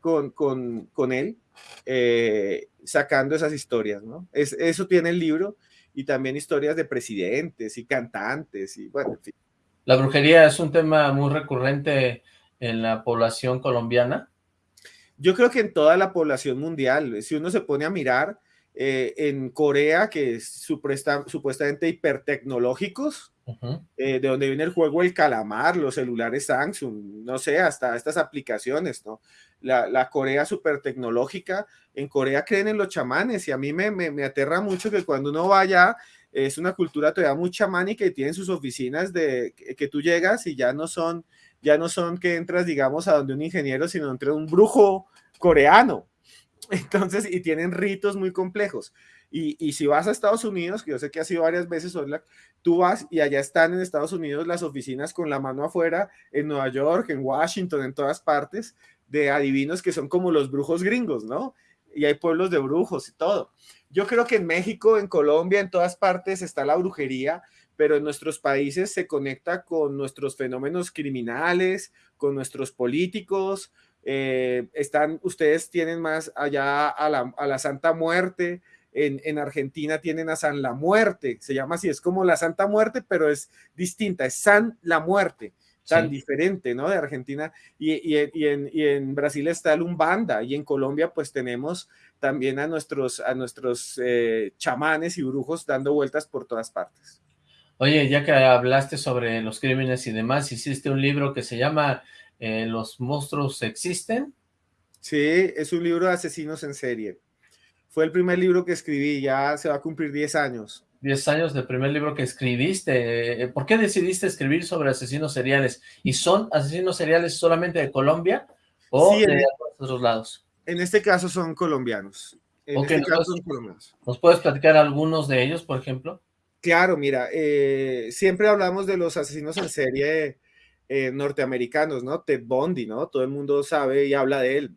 con, con, él eh, sacando esas historias, ¿no? Es, eso tiene el libro y también historias de presidentes y cantantes y bueno, en fin. La brujería es un tema muy recurrente en la población colombiana. Yo creo que en toda la población mundial, si uno se pone a mirar, eh, en Corea, que es supuestamente hipertecnológicos, eh, de donde viene el juego El Calamar, los celulares Samsung, no sé, hasta estas aplicaciones, ¿no? La, la Corea super tecnológica, en Corea creen en los chamanes y a mí me, me, me aterra mucho que cuando uno vaya es una cultura todavía muy chamánica y tienen sus oficinas de que, tú llegas y ya no son, ya no son que entras, digamos, a donde un ingeniero, sino entre un brujo coreano. Entonces, y tienen ritos muy complejos. Y, y, si vas a Estados Unidos, que yo sé que ha sido varias veces, tú vas y allá están en Estados Unidos las oficinas con la mano afuera, en Nueva York, en Washington, en todas partes, de adivinos que son como los brujos gringos, ¿no? Y hay pueblos de brujos y todo. Yo creo que en México, en Colombia, en todas partes está la brujería, pero en nuestros países se conecta con nuestros fenómenos criminales, con nuestros políticos. Eh, están, ustedes tienen más allá a la, Santa Muerte. En, Argentina tienen a San la Muerte, se llama así, es como la Santa Muerte, pero es distinta, es San la Muerte tan diferente, ¿no? De Argentina y, en, Brasil está el Umbanda y en Colombia pues tenemos también a nuestros, a nuestros eh, chamanes y brujos dando vueltas por todas partes. Oye, ya que hablaste sobre los crímenes y demás, hiciste un libro que se llama eh, Los monstruos existen. Sí, es un libro de asesinos en serie. Fue el primer libro que escribí, ya se va a cumplir 10 años. 10 años del primer libro que escribiste. ¿Por qué decidiste escribir sobre asesinos seriales? ¿Y son asesinos seriales solamente de Colombia o de otros lados? En este caso son colombianos. En este caso son colombianos. ¿Nos puedes platicar algunos de ellos, por ejemplo? Claro, mira, eh, siempre hablamos de los asesinos en serie eh, norteamericanos, ¿no? Ted Bundy, ¿no? Todo el mundo sabe y habla de él.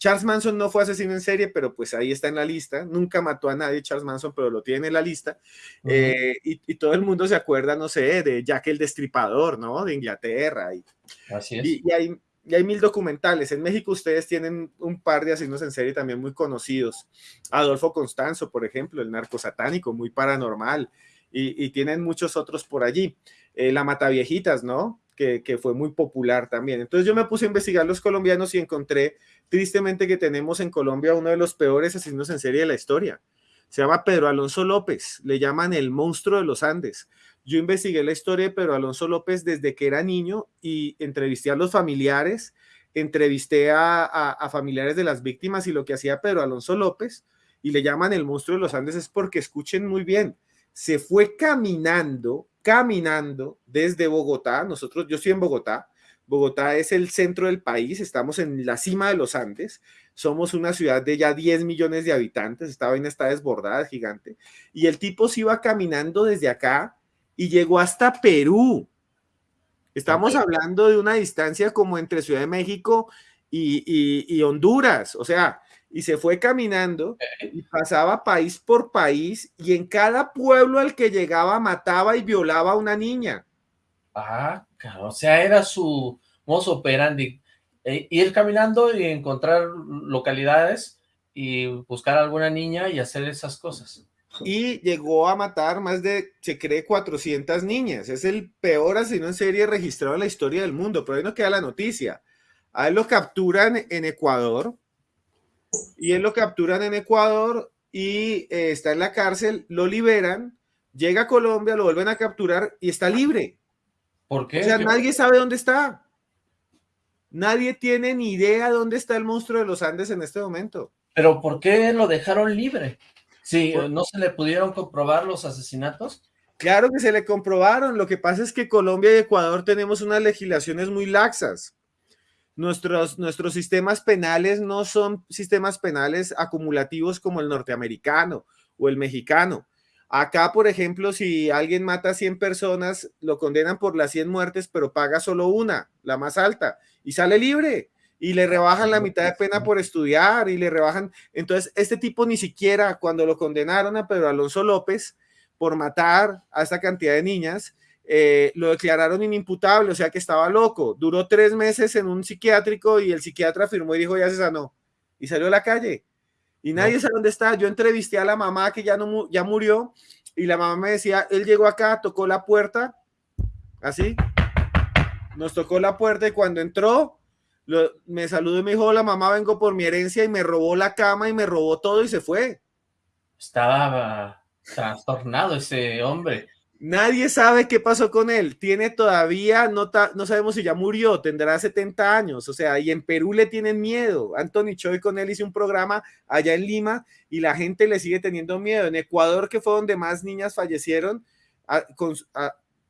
Charles Manson no fue asesino en serie, pero pues ahí está en la lista. Nunca mató a nadie Charles Manson, pero lo tiene en la lista. Eh, y, todo el mundo se acuerda, no sé, de Jack el Destripador, ¿no? De Inglaterra. Y, Así es. Y, hay, hay, mil documentales. En México ustedes tienen un par de asesinos en serie también muy conocidos. Adolfo Constanzo, por ejemplo, el narco satánico, muy paranormal. Y, tienen muchos otros por allí. Eh, la Mataviejitas, ¿no? Que, fue muy popular también. Entonces yo me puse a investigar los colombianos y encontré tristemente que tenemos en Colombia uno de los peores asesinos en serie de la historia. Se llama Pedro Alonso López, le llaman el monstruo de los Andes. Yo investigué la historia de Pedro Alonso López desde que era niño y entrevisté a los familiares, entrevisté a, a familiares de las víctimas y lo que hacía Pedro Alonso López y le llaman el monstruo de los Andes es porque escuchen muy bien, se fue caminando caminando desde Bogotá. Nosotros, yo estoy en Bogotá. Bogotá es el centro del país, estamos en la cima de los Andes, somos una ciudad de ya 10 millones de habitantes, esta vaina está desbordada, gigante, y el tipo se iba caminando desde acá y llegó hasta Perú. Estamos hablando de una distancia como entre Ciudad de México y Honduras, o sea, y se fue caminando y pasaba país por país y en cada pueblo al que llegaba mataba y violaba a una niña. Ah, claro, o sea, era su mozo operandi. Eh, ir caminando y encontrar localidades y buscar a alguna niña y hacer esas cosas. Y llegó a matar más de, se cree, 400 niñas. Es el peor asesino en serie registrado en la historia del mundo, pero ahí no queda la noticia. A él lo capturan en Ecuador, y él lo capturan en Ecuador y eh, está en la cárcel, lo liberan, llega a Colombia, lo vuelven a capturar y está libre. ¿Por qué? O sea, nadie sabe dónde está. Nadie tiene ni idea dónde está el monstruo de los Andes en este momento. Pero ¿por qué lo dejaron libre? Sí, ¿no se le pudieron comprobar los asesinatos? Claro que se le comprobaron. Lo que pasa es que Colombia y Ecuador tenemos unas legislaciones muy laxas. Nuestros, nuestros sistemas penales no son sistemas penales acumulativos como el norteamericano o el mexicano. Acá, por ejemplo, si alguien mata a 100 personas, lo condenan por las 100 muertes, pero paga solo una, la más alta, y sale libre. Y le rebajan la mitad de pena por estudiar y le rebajan. Entonces, este tipo ni siquiera cuando lo condenaron a Pedro Alonso López por matar a esta cantidad de niñas, eh, lo declararon inimputable, o sea que estaba loco. Duró tres meses en un psiquiátrico y el psiquiatra firmó y dijo ya se sanó. Y salió a la calle. Y nadie sabe dónde está. Yo entrevisté a la mamá que ya, no, ya murió y la mamá me decía, él llegó acá, tocó la puerta, así, nos tocó la puerta y cuando entró, me saludó y me dijo, la mamá, vengo por mi herencia y me robó la cama y me robó todo y se fue. Estaba trastornado ese hombre. Nadie sabe qué pasó con él. Tiene todavía, no, no sabemos si ya murió, tendrá 70 años. O sea, y en Perú le tienen miedo. Anthony Choi con él hizo un programa allá en Lima y la gente le sigue teniendo miedo. En Ecuador, que fue donde más niñas fallecieron,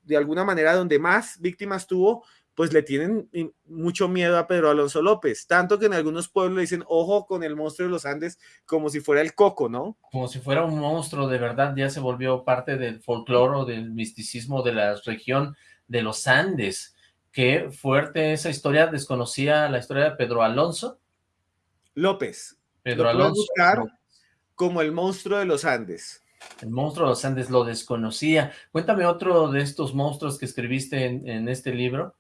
de alguna manera donde más víctimas tuvo, pues le tienen mucho miedo a Pedro Alonso López, tanto que en algunos pueblos le dicen, ojo con el monstruo de los Andes, como si fuera el coco, ¿no? Como si fuera un monstruo, de verdad, ya se volvió parte del folclore o del misticismo de la región de los Andes. Qué fuerte esa historia, desconocía la historia de Pedro Alonso. López. Pedro Alonso. como el monstruo de los Andes. El monstruo de los Andes lo desconocía. Cuéntame otro de estos monstruos que escribiste en este libro.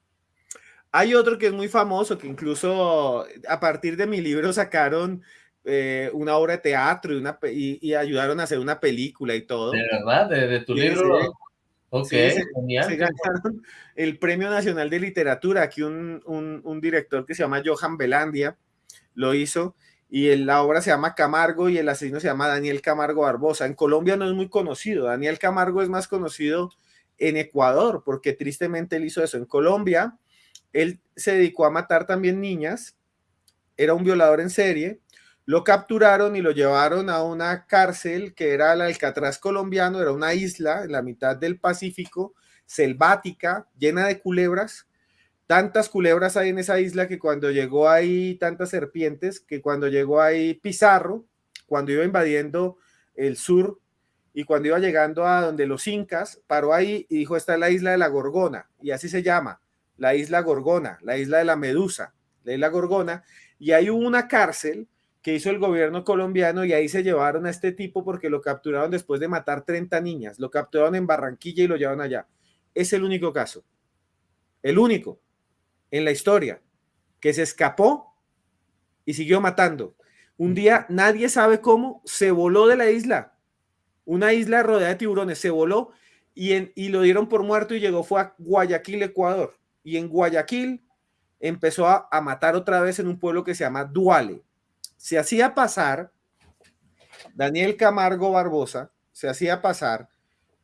Hay otro que es muy famoso, que incluso a partir de mi libro sacaron eh, una obra de teatro y, una, y, ayudaron a hacer una película y todo. ¿De verdad? ¿De, tu libro? Ok, se, ganaron el Premio Nacional de Literatura. Aquí un, un, director que se llama Johan Belandia lo hizo y la obra se llama Camargo y el asesino se llama Daniel Camargo Barbosa. En Colombia no es muy conocido. Daniel Camargo es más conocido en Ecuador porque tristemente él hizo eso. En Colombia él se dedicó a matar también niñas, era un violador en serie, lo capturaron y lo llevaron a una cárcel que era el Alcatraz colombiano, era una isla en la mitad del Pacífico, selvática, llena de culebras. Tantas culebras hay en esa isla que cuando llegó ahí, tantas serpientes, que cuando llegó ahí Pizarro, cuando iba invadiendo el sur y cuando iba llegando a donde los incas, paró ahí y dijo, esta es la isla de la Gorgona, y así se llama la isla Gorgona, la isla de la Medusa, la isla Gorgona, y hay una cárcel que hizo el gobierno colombiano y ahí se llevaron a este tipo porque lo capturaron después de matar 30 niñas, lo capturaron en Barranquilla y lo llevaron allá. Es el único caso, el único en la historia que se escapó y siguió matando. Un día nadie sabe cómo se voló de la isla, una isla rodeada de tiburones, se voló y, y lo dieron por muerto y llegó, fue a Guayaquil, Ecuador y en Guayaquil empezó a, matar otra vez en un pueblo que se llama Duale. Se hacía pasar, Daniel Camargo Barbosa, se hacía pasar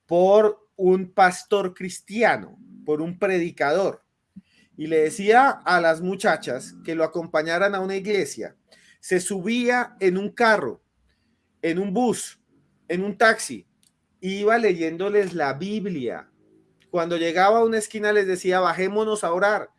por un pastor cristiano, por un predicador, y le decía a las muchachas que lo acompañaran a una iglesia. Se subía en un carro, en un bus, en un taxi, iba leyéndoles la Biblia, cuando llegaba a una esquina les decía, bajémonos a orar.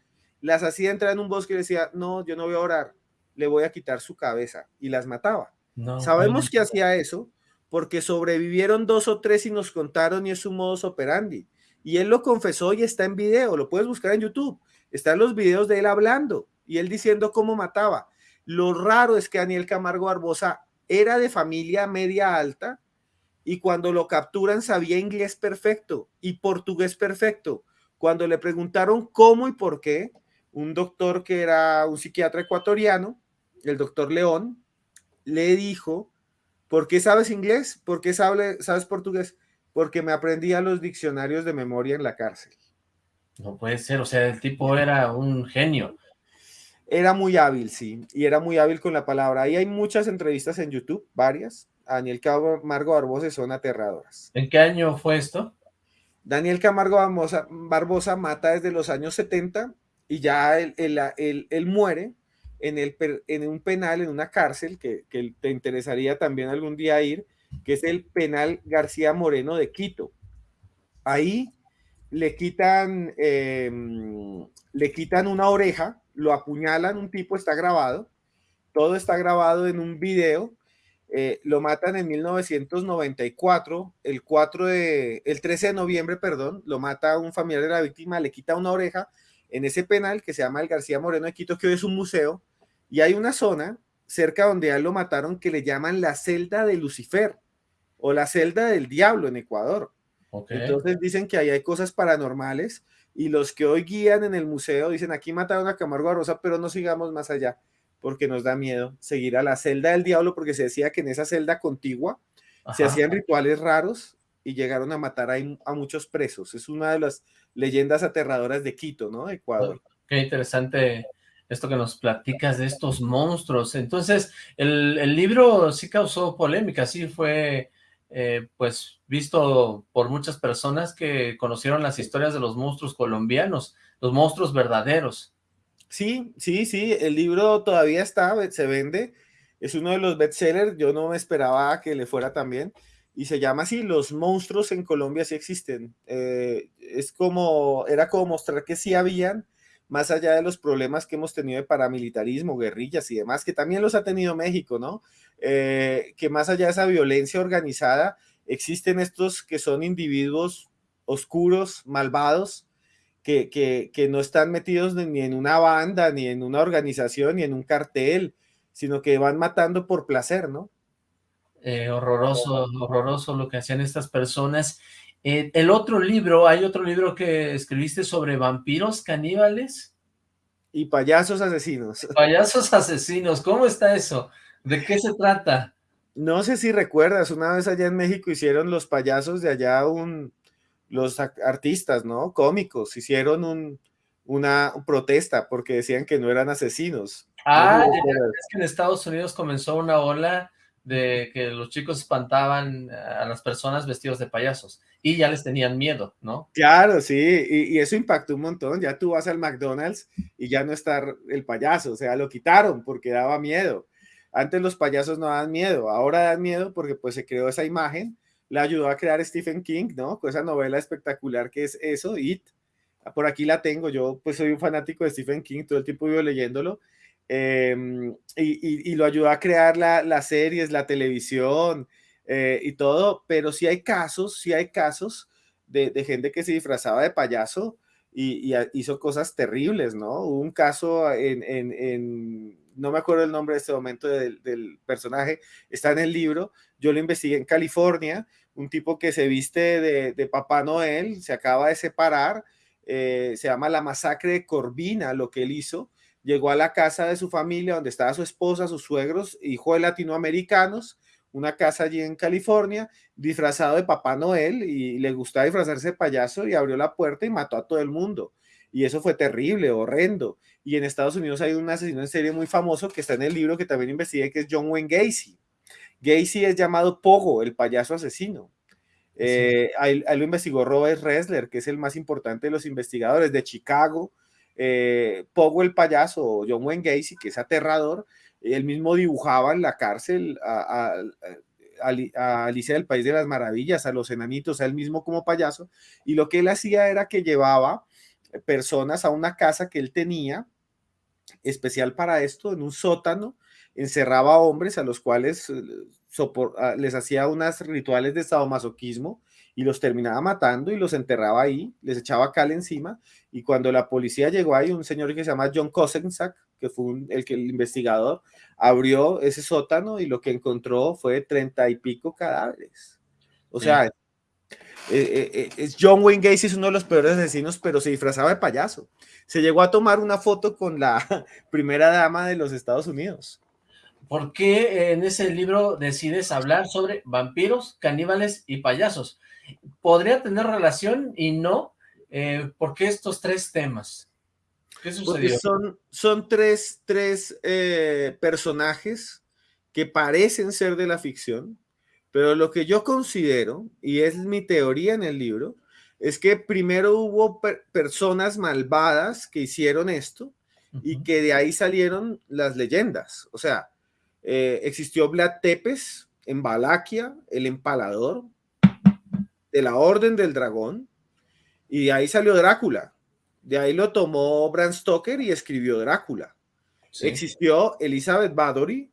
Las hacía entrar en un bosque y decía, no, yo no voy a orar, le voy a quitar su cabeza. Y las mataba. Sabemos que hacía eso porque sobrevivieron dos o tres y nos contaron y es su modus operandi. Y él lo confesó y está en video, lo puedes buscar en YouTube. Están los videos de él hablando y él diciendo cómo mataba. Lo raro es que Daniel Camargo Barbosa era de familia media alta, y cuando lo capturan sabía inglés perfecto y portugués perfecto. Cuando le preguntaron cómo y por qué, un doctor que era un psiquiatra ecuatoriano, el doctor León, le dijo, ¿por qué sabes inglés? ¿Por qué sabes, sabes portugués? Porque me aprendía los diccionarios de memoria en la cárcel. No puede ser, o sea, el tipo era un genio. Era muy hábil, sí, y era muy hábil con la palabra. Ahí hay muchas entrevistas en YouTube, varias, Daniel Camargo Barbosa son aterradoras. ¿En qué año fue esto? Daniel Camargo Barbosa, mata desde los años 70 y ya él, muere en, el, en un penal, en una cárcel que, te interesaría también algún día ir, que es el penal García Moreno de Quito. Ahí le quitan, em, le quitan una oreja, lo apuñalan, un tipo está grabado, todo está grabado en un video eh, lo matan en 1994, el 4 de, el 13 de noviembre, perdón, lo mata un familiar de la víctima, le quita una oreja en ese penal que se llama el García Moreno de Quito, que hoy es un museo, y hay una zona cerca donde a él lo mataron que le llaman la celda de Lucifer o la celda del diablo en Ecuador. Entonces dicen que ahí hay cosas paranormales y los que hoy guían en el museo dicen aquí mataron a Camargo Rosa, pero no sigamos más allá porque nos da miedo seguir a la celda del diablo porque se decía que en esa celda contigua se hacían rituales raros y llegaron a matar a, muchos presos. Es una de las leyendas aterradoras de Quito, ¿no? Ecuador. Qué interesante esto que nos platicas de estos monstruos. Entonces, el, el libro sí causó polémica, sí fue eh, pues visto por muchas personas que conocieron las historias de los monstruos colombianos, los monstruos verdaderos. Sí, sí, sí, el libro todavía está, se vende, es uno de los bestsellers, yo no me esperaba que le fuera tan bien, y se llama así, Los monstruos en Colombia sí existen. Eh, es como, era como mostrar que sí habían, más allá de los problemas que hemos tenido de paramilitarismo, guerrillas y demás, que también los ha tenido México, ¿no? Eh, que más allá de esa violencia organizada, existen estos que son individuos oscuros, malvados, que, que, no están metidos ni en una banda, ni en una organización, ni en un cartel, sino que van matando por placer, ¿no? Eh, horroroso, horroroso lo que hacían estas personas. Eh, el otro libro, hay otro libro que escribiste sobre vampiros caníbales. Y payasos asesinos. Payasos asesinos, ¿cómo está eso? ¿De qué se trata? No sé si recuerdas, una vez allá en México hicieron los payasos de allá un, los artistas, ¿no? Cómicos, hicieron un, una protesta porque decían que no eran asesinos. Ah, es que en Estados Unidos comenzó una ola de que los chicos espantaban a las personas vestidos de payasos y ya les tenían miedo, ¿no? Claro, sí, y, eso impactó un montón. Ya tú vas al McDonald's y ya no está el payaso, o sea, lo quitaron porque daba miedo. Antes los payasos no daban miedo, ahora dan miedo porque pues se creó esa imagen, la ayudó a crear Stephen King, ¿no? Con esa novela espectacular que es eso, It. Por aquí la tengo, yo pues soy un fanático de Stephen King, todo el tiempo vivo leyéndolo Em, y, lo ayuda a crear las series, la televisión eh, y todo, pero sí hay casos, sí hay casos de, gente que se disfrazaba de payaso y, hizo cosas terribles, ¿no? Hubo un caso en, no me acuerdo el nombre de este momento del, personaje, está en el libro, yo lo investigué en California, un tipo que se viste de, Papá Noel, se acaba de separar, eh, se llama la masacre de Corvina, lo que él hizo, llegó a la casa de su familia donde estaba su esposa, sus suegros, hijo de latinoamericanos, una casa allí en California, disfrazado de Papá Noel y le gustaba disfrazarse de payaso y abrió la puerta y mató a todo el mundo. Y eso fue terrible, horrendo. Y en Estados Unidos hay un asesino en serie muy famoso que está en el libro que también investigué, que es John Wayne Gacy. Gacy es llamado Pogo, el payaso asesino. Eh, ahí, lo investigó Robert Ressler, que es el más importante de los investigadores de Chicago, eh, Pogo el payaso, John Wayne Gacy, que es aterrador, él mismo dibujaba en la cárcel a, Alicia del País de las Maravillas, a los enanitos, a él mismo como payaso, y lo que él hacía era que llevaba personas a una casa que él tenía, especial para esto, en un sótano, encerraba hombres a los cuales eh, les hacía unas rituales de sadomasoquismo y los terminaba matando y los enterraba ahí, les echaba cal encima y cuando la policía llegó ahí, un señor que se llama John Kosenczak, que fue el, que, el investigador, abrió ese sótano y lo que encontró fue treinta y pico cadáveres. O sea, eh, eh, eh, John Wayne Gacy es uno de los peores asesinos, pero se disfrazaba de payaso. Se llegó a tomar una foto con la primera dama de los Estados Unidos. ¿Por qué en ese libro decides hablar sobre vampiros, caníbales y payasos? podría tener relación y no. Eh, ¿Por qué estos tres temas? ¿Qué sucedió? son, son tres, tres personajes que parecen ser de la ficción, pero lo que yo considero, y es mi teoría en el libro, es que primero hubo personas malvadas que hicieron esto y que de ahí salieron las leyendas. O sea, eh, existió Vlad Tepes en Valaquia, el empalador, de la Orden del Dragón, y de ahí salió Drácula. De ahí lo tomó Bram Stoker y escribió Drácula. Existió Elizabeth Bathory,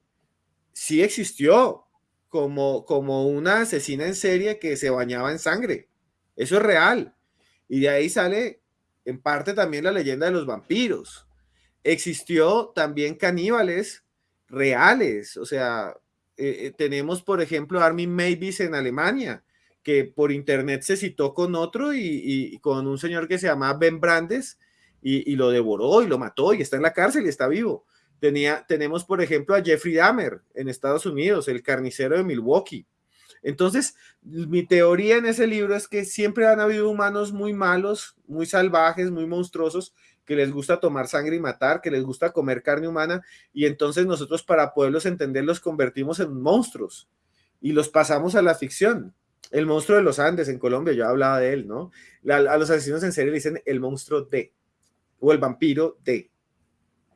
sí existió, como, como una asesina en serie que se bañaba en sangre. Eso es real. Y de ahí sale en parte también la leyenda de los vampiros. Existió también caníbales reales, o sea, eh, eh, tenemos por ejemplo Armin Mavis en Alemania, que por internet se citó con otro y, con un señor que se llama Ben Brandes y, lo devoró y lo mató y está en la cárcel y está vivo. Tenemos por ejemplo a Jeffrey Dahmer en Estados Unidos, el carnicero de Milwaukee. Entonces, mi teoría en ese libro es que siempre han habido humanos muy malos, muy salvajes, muy monstruosos, que les gusta tomar sangre y matar, que les gusta comer carne humana, y entonces nosotros para poderlos entender los convertimos en monstruos y los pasamos a la ficción. El monstruo de los Andes en Colombia, yo hablaba de él, ¿no? a los asesinos en serie le dicen el monstruo de, o el vampiro de.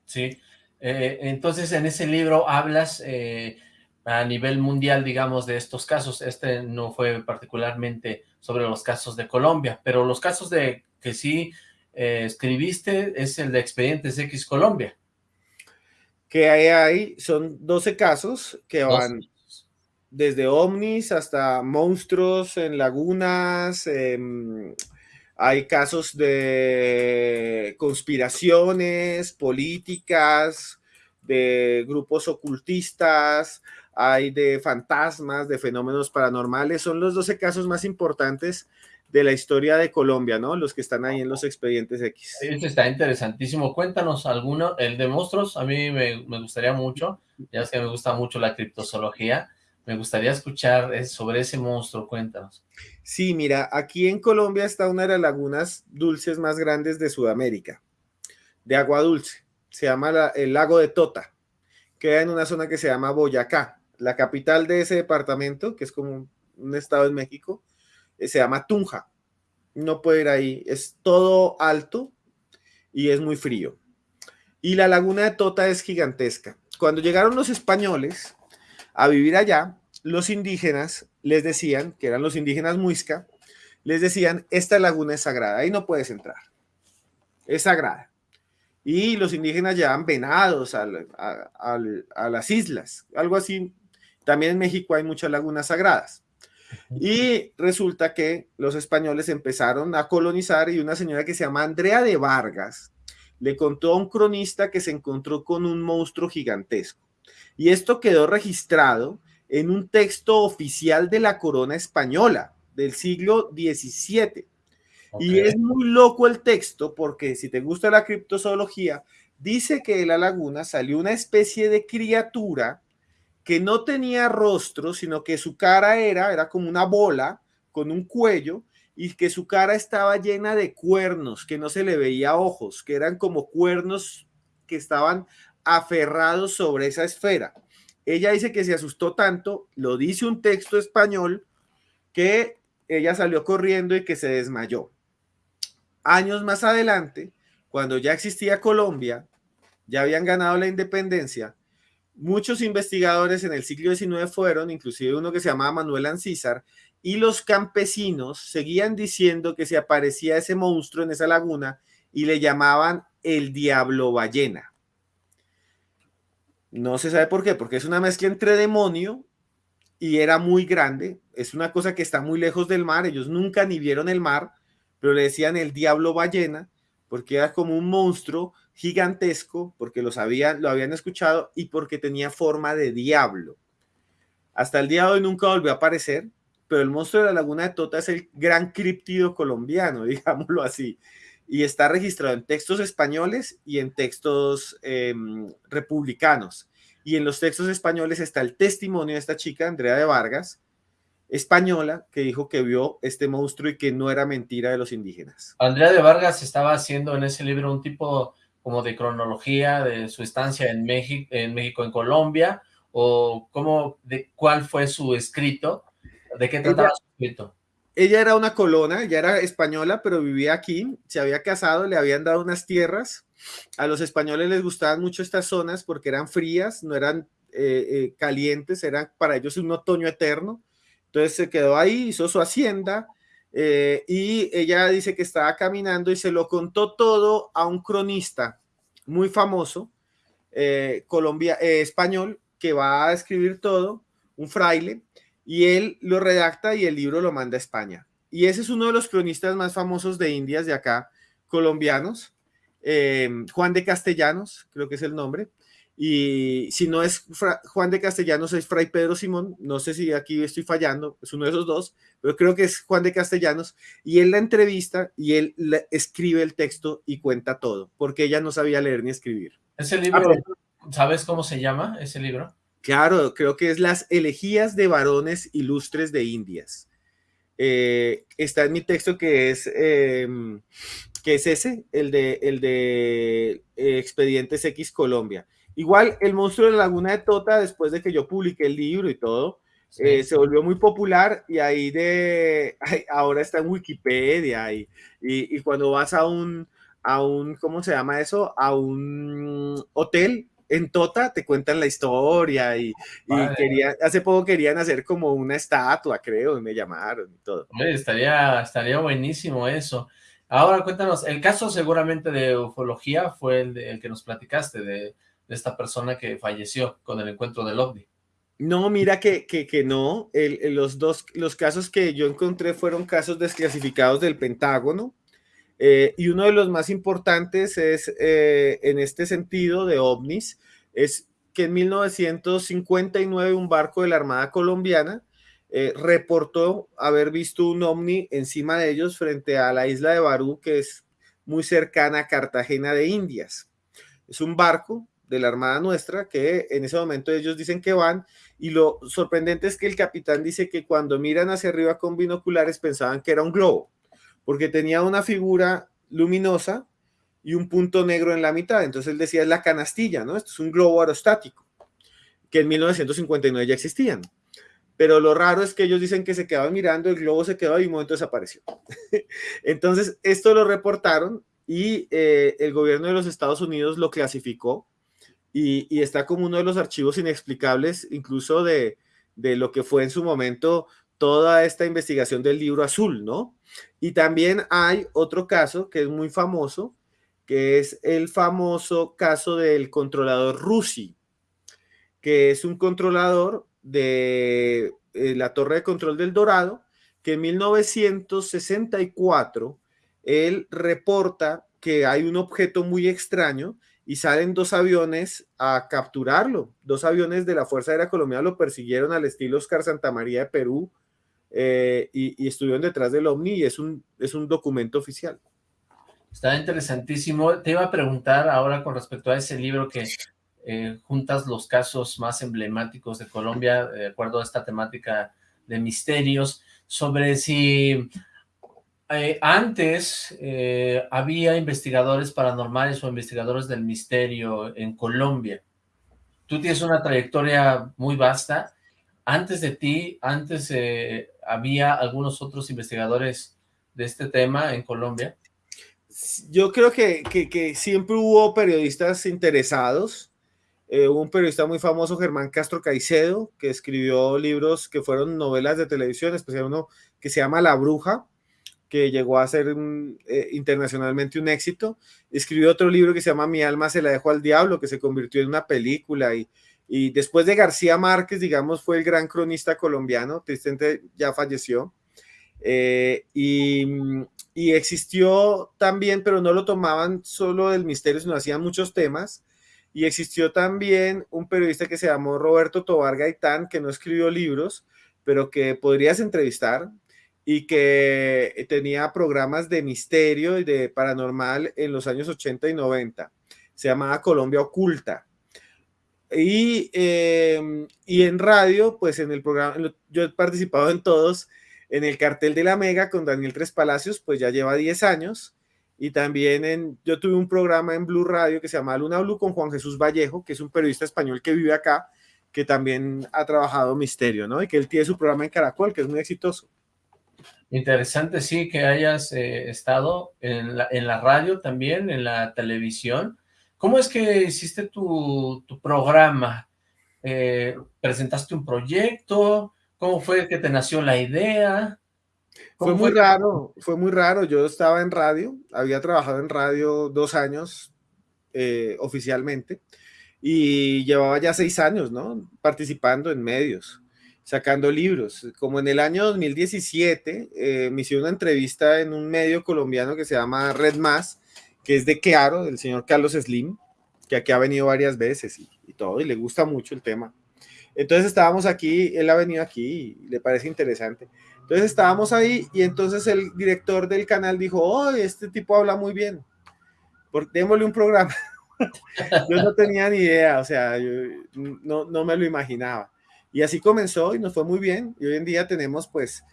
Sí, eh, entonces en ese libro hablas... Eh a nivel mundial, digamos, de estos casos. Este no fue particularmente sobre los casos de Colombia, pero los casos de que sí eh, escribiste es el de Expedientes X Colombia. Que hay ahí son 12 casos que van desde ovnis hasta monstruos en lagunas, em, hay casos de conspiraciones políticas, de grupos ocultistas, hay de fantasmas, de fenómenos paranormales, son los 12 casos más importantes de la historia de Colombia, ¿no? Los que están ahí en los expedientes X. Este está interesantísimo. Cuéntanos alguno, el de monstruos, a mí me, gustaría mucho, ya es que me gusta mucho la criptozoología, me gustaría escuchar sobre ese monstruo, cuéntanos. Sí, mira, aquí en Colombia está una de las lagunas dulces más grandes de Sudamérica, de agua dulce, se llama el lago de Tota, queda en una zona que se llama Boyacá, la capital de ese departamento, que es como un estado en México, eh, se llama Tunja. No puede ir ahí, es todo alto y es muy frío. Y la laguna de Tota es gigantesca. Cuando llegaron los españoles a vivir allá, los indígenas les decían, que eran los indígenas muisca, les decían, esta laguna es sagrada, ahí no puedes entrar. Es sagrada. Y los indígenas llevan venados a, a las islas, algo así también en México hay muchas lagunas sagradas. Y resulta que los españoles empezaron a colonizar y una señora que se llama Andrea de Vargas le contó a un cronista que se encontró con un monstruo gigantesco. Y esto quedó registrado en un texto oficial de la corona española del siglo XVII. Y es muy loco el texto porque si te gusta la criptozoología, dice que de la laguna salió una especie de criatura que no tenía rostro, sino que su cara era, era como una bola con un cuello y que su cara estaba llena de cuernos, que no se le veía ojos, que eran como cuernos que estaban aferrados sobre esa esfera. Ella dice que se asustó tanto, lo dice un texto español, que ella salió corriendo y que se desmayó. Años más adelante, cuando ya existía Colombia, ya habían ganado la independencia, Muchos investigadores en el siglo XIX fueron, inclusive uno que se llamaba Manuel Ancísar, y los campesinos seguían diciendo que se aparecía ese monstruo en esa laguna y le llamaban el diablo ballena. No se sabe por qué, porque es una mezcla entre demonio y era muy grande. Es una cosa que está muy lejos del mar. Ellos nunca ni vieron el mar, pero le decían el diablo ballena porque era como un monstruo gigantesco, porque lo sabían, lo habían escuchado y porque tenía forma de diablo. Hasta el día de hoy nunca volvió a aparecer, pero el monstruo de la laguna de Tota es el gran criptido colombiano, digámoslo así, y está registrado en textos españoles y en textos em, republicanos. Y en los textos españoles está el testimonio de esta chica, Andrea de Vargas, española que dijo que vio este monstruo y que no era mentira de los indígenas. Andrea de Vargas estaba haciendo en ese libro un tipo como de cronología de su estancia en México, en México, en Colombia, o cómo, de cuál fue su escrito, de qué trataba su escrito. Ella era una colona, ya era española, pero vivía aquí, se había casado, le habían dado unas tierras. A los españoles les gustaban mucho estas zonas porque eran frías, no eran eh, eh, calientes, eran para ellos un otoño eterno entonces se quedó ahí, hizo su hacienda eh, y ella dice que estaba caminando y se lo contó todo a un cronista muy famoso, Colombia, español, que va a escribir todo, un fraile, y él lo redacta y el libro lo manda a España. Y ese es uno de los cronistas más famosos de Indias de acá, colombianos, eh, Juan de Castellanos, creo que es el nombre. Y si no es Juan de Castellanos, es Fray Pedro Simón. No sé si aquí estoy fallando, es uno de esos dos, pero creo que es Juan de Castellanos. Y él la entrevista y él escribe el texto y cuenta todo, porque ella no sabía leer ni escribir. Ese libro, ¿sabes cómo se llama ese libro? Claro, creo que es Las elegías de varones ilustres de Indias. Eh, está en mi texto que es, em, que es ese, el de, el de eh, Expedientes X Colombia. Igual, El monstruo de la laguna de Tota, después de que yo publiqué el libro y todo, eh, se volvió muy popular y ahí de, ahora está en Wikipedia y, y, cuando vas a un, a un, ¿cómo se llama eso? A un hotel en Tota te cuentan la historia y, quería, hace poco querían hacer como una estatua, creo, y me llamaron y todo. estaría, estaría buenísimo eso. Ahora cuéntanos, el caso seguramente de ufología fue el, el que nos platicaste, de, esta persona que falleció con el encuentro del OVNI. No, mira que, que, no, los dos, los casos que yo encontré fueron casos desclasificados del Pentágono, eh, y uno de los más importantes es, eh, en este sentido, de ovnis, es que en 1959 un barco de la Armada Colombiana eh, reportó haber visto un ovni encima de ellos frente a la isla de Barú, que es muy cercana a Cartagena de Indias. Es un barco de la Armada nuestra que en ese momento ellos dicen que van y lo sorprendente es que el capitán dice que cuando miran hacia arriba con binoculares pensaban que era un globo porque tenía una figura luminosa y un punto negro en la mitad. Entonces él decía, es la canastilla, ¿no? Esto es un globo aerostático, que en 1959 ya existían. Pero lo raro es que ellos dicen que se quedaban mirando, el globo se quedó y un momento desapareció. Entonces, esto lo reportaron y eh, el gobierno de los Estados Unidos lo clasificó y, y, está como uno de los archivos inexplicables, incluso de, de lo que fue en su momento toda esta investigación del libro azul, ¿no? Y también hay otro caso que es muy famoso, que es el famoso caso del controlador Rusi, que es un controlador de eh, la torre de control del Dorado, que en 1964 él reporta que hay un objeto muy extraño y salen dos aviones a capturarlo. Dos aviones de la Fuerza Aérea Colombiana lo persiguieron al estilo Oscar Santa María de Perú eh, y, estuvieron detrás del OVNI y es un, es un documento oficial. Está interesantísimo. Te iba a preguntar ahora con respecto a ese libro que eh, juntas los casos más emblemáticos de Colombia, de acuerdo a esta temática de misterios, sobre si eh, antes había investigadores paranormales o investigadores del misterio en Colombia. Tú tienes una trayectoria muy vasta. Antes de ti, antes ¿Había algunos otros investigadores de este tema en Colombia? Yo creo que, siempre hubo periodistas interesados. Eh, un periodista muy famoso, Germán Castro Caicedo, que escribió libros que fueron novelas de televisión, especialmente uno que se llama La Bruja, que llegó a ser eh, internacionalmente un éxito. Escribió otro libro que se llama Mi alma se la dejó al diablo, que se convirtió en una película y, y después de García Márquez, digamos, fue el gran cronista colombiano, tristemente ya falleció. Eh, y, y, existió también, pero no lo tomaban solo del misterio, sino hacían muchos temas. Y existió también un periodista que se llamó Roberto Tobar Gaitán, que no escribió libros, pero que podrías entrevistar y que tenía programas de misterio y de paranormal en los años 80 y 90. Se llamaba Colombia Oculta y, em, y en radio, pues en el programa, yo he participado en todos, en el cartel de la Mega con Daniel Tres Palacios, pues ya lleva 10 años. Y también en, yo tuve un programa en Blue Radio que se llama Luna Blue con Juan Jesús Vallejo, que es un periodista español que vive acá, que también ha trabajado Misterio, ¿no? Y que él tiene su programa en Caracol, que es muy exitoso. Interesante, sí, que hayas eh, estado en la, en la radio también, en la televisión, ¿Cómo es que hiciste tu, programa? Eh, ¿Presentaste un proyecto? ¿Cómo fue que te nació la idea? Fue muy raro, fue muy raro. Yo estaba en radio, había trabajado en radio dos años eh, oficialmente y llevaba ya seis años, ¿no? Participando en medios. sacando libros. Como en el año 2017, eh, me hicieron una entrevista en un medio colombiano que se llama Red Más, que es de Claro, del señor Carlos Slim, que aquí ha venido varias veces y, todo, y le gusta mucho el tema. Entonces estábamos aquí, él ha venido aquí y le parece interesante. Entonces estábamos ahí y entonces el director del canal dijo, oh, este tipo habla muy bien, por, démosle un programa. yo no tenía ni idea, o sea, yo no, no me lo imaginaba. Y así comenzó y nos fue muy bien. Y hoy en día tenemos pues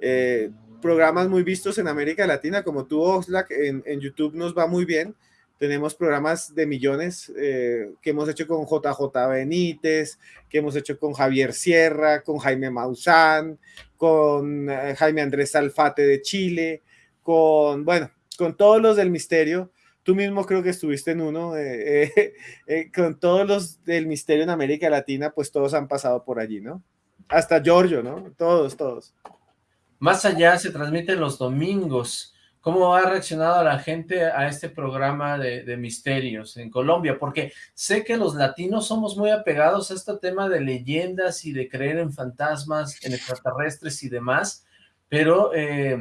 eh, programas muy vistos en América Latina, como tú, Oxlack, en, YouTube nos va muy bien. Tenemos programas de millones eh, que hemos hecho con JJ Benítez, que hemos hecho con Javier Sierra, con Jaime Maussan, con eh, Jaime Andrés Alfate de Chile, con, bueno, con todos los del misterio. Tú mismo creo que estuviste en uno, eh, con todos los del misterio en América Latina, pues todos han pasado por allí, ¿no? Hasta Giorgio, ¿no? Todos, todos. Más allá se transmite los domingos. ¿Cómo ha reaccionado la gente a este programa de, misterios en Colombia? Porque sé que los latinos somos muy apegados a este tema de leyendas y de creer en fantasmas, en extraterrestres y demás, pero eh,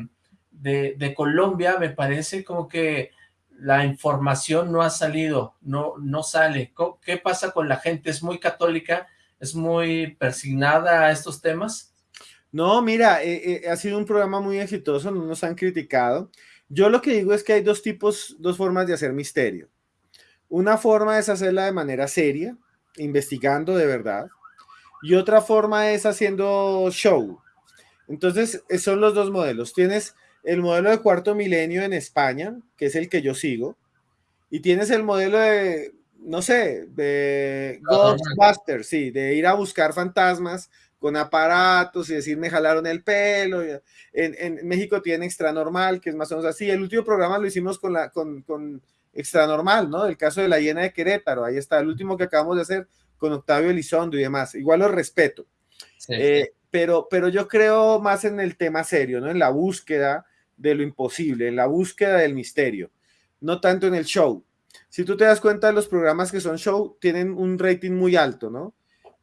de, de Colombia me parece como que la información no ha salido, no, no sale. ¿Qué pasa con la gente? ¿Es muy católica? ¿Es muy persignada a estos temas? No, mira, eh, eh, ha sido un programa muy exitoso, no nos han criticado. Yo lo que digo es que hay dos tipos, dos formas de hacer misterio. Una forma es hacerla de manera seria, investigando de verdad, y otra forma es haciendo show. Entonces, son los dos modelos. Tienes el modelo de cuarto milenio en España, que es el que yo sigo, y tienes el modelo de, no sé, de Ghostbusters, sí, de ir a buscar fantasmas con aparatos y decir me jalaron el pelo. En, en México tiene Extra Normal, que es más o menos así. El último programa lo hicimos con, la, con, con Extra Normal, ¿no? El caso de la hiena de Querétaro, ahí está, el último que acabamos de hacer con Octavio Elizondo y demás. Igual lo respeto. Sí. Eh, pero, pero yo creo más en el tema serio, ¿no? En la búsqueda de lo imposible, en la búsqueda del misterio, no tanto en el show. Si tú te das cuenta, los programas que son show tienen un rating muy alto, ¿no?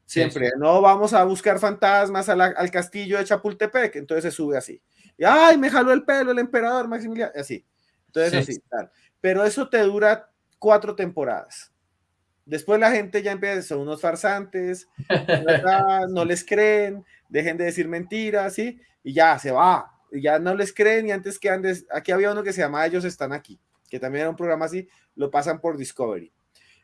Siempre, sí, no vamos a buscar fantasmas a la, al castillo de Chapultepec, entonces se sube así. Y, ay, me jaló el pelo el emperador Maximiliano, así. Entonces, sí. así, tal. Pero eso te dura cuatro temporadas. Después la gente ya empieza, son unos farsantes, no les creen, dejen de decir mentiras, ¿sí? Y ya se va, y ya no les creen y antes que andes, aquí había uno que se llamaba Ellos Están Aquí, que también era un programa así, lo pasan por Discovery.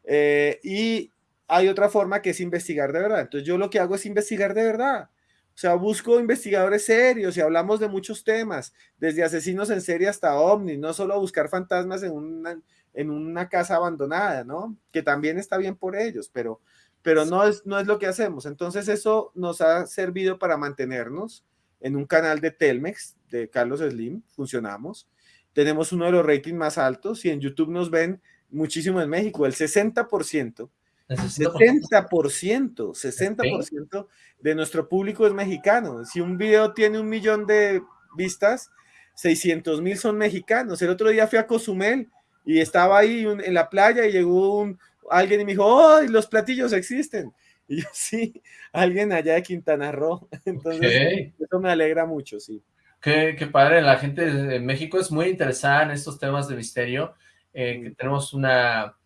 Eh, y hay otra forma que es investigar de verdad. Entonces yo lo que hago es investigar de verdad. O sea, busco investigadores serios y hablamos de muchos temas, desde asesinos en serie hasta ovnis, no solo buscar fantasmas en una, en una casa abandonada, ¿no? Que también está bien por ellos, pero, pero no, es, no es lo que hacemos. Entonces eso nos ha servido para mantenernos en un canal de Telmex, de Carlos Slim, funcionamos. Tenemos uno de los ratings más altos y en YouTube nos ven muchísimo en México, el 60%. 60%, 60% de nuestro público es mexicano. Si un video tiene un millón de vistas, 600 mil son mexicanos. El otro día fui a Cozumel y estaba ahí en la playa y llegó un, alguien y me dijo, ¡oh, los platillos existen! Y yo, sí, alguien allá de Quintana Roo. Entonces, okay. eso me alegra mucho, sí. Qué, qué, padre, la gente de México es muy interesada en estos temas de misterio, eh, que tenemos una,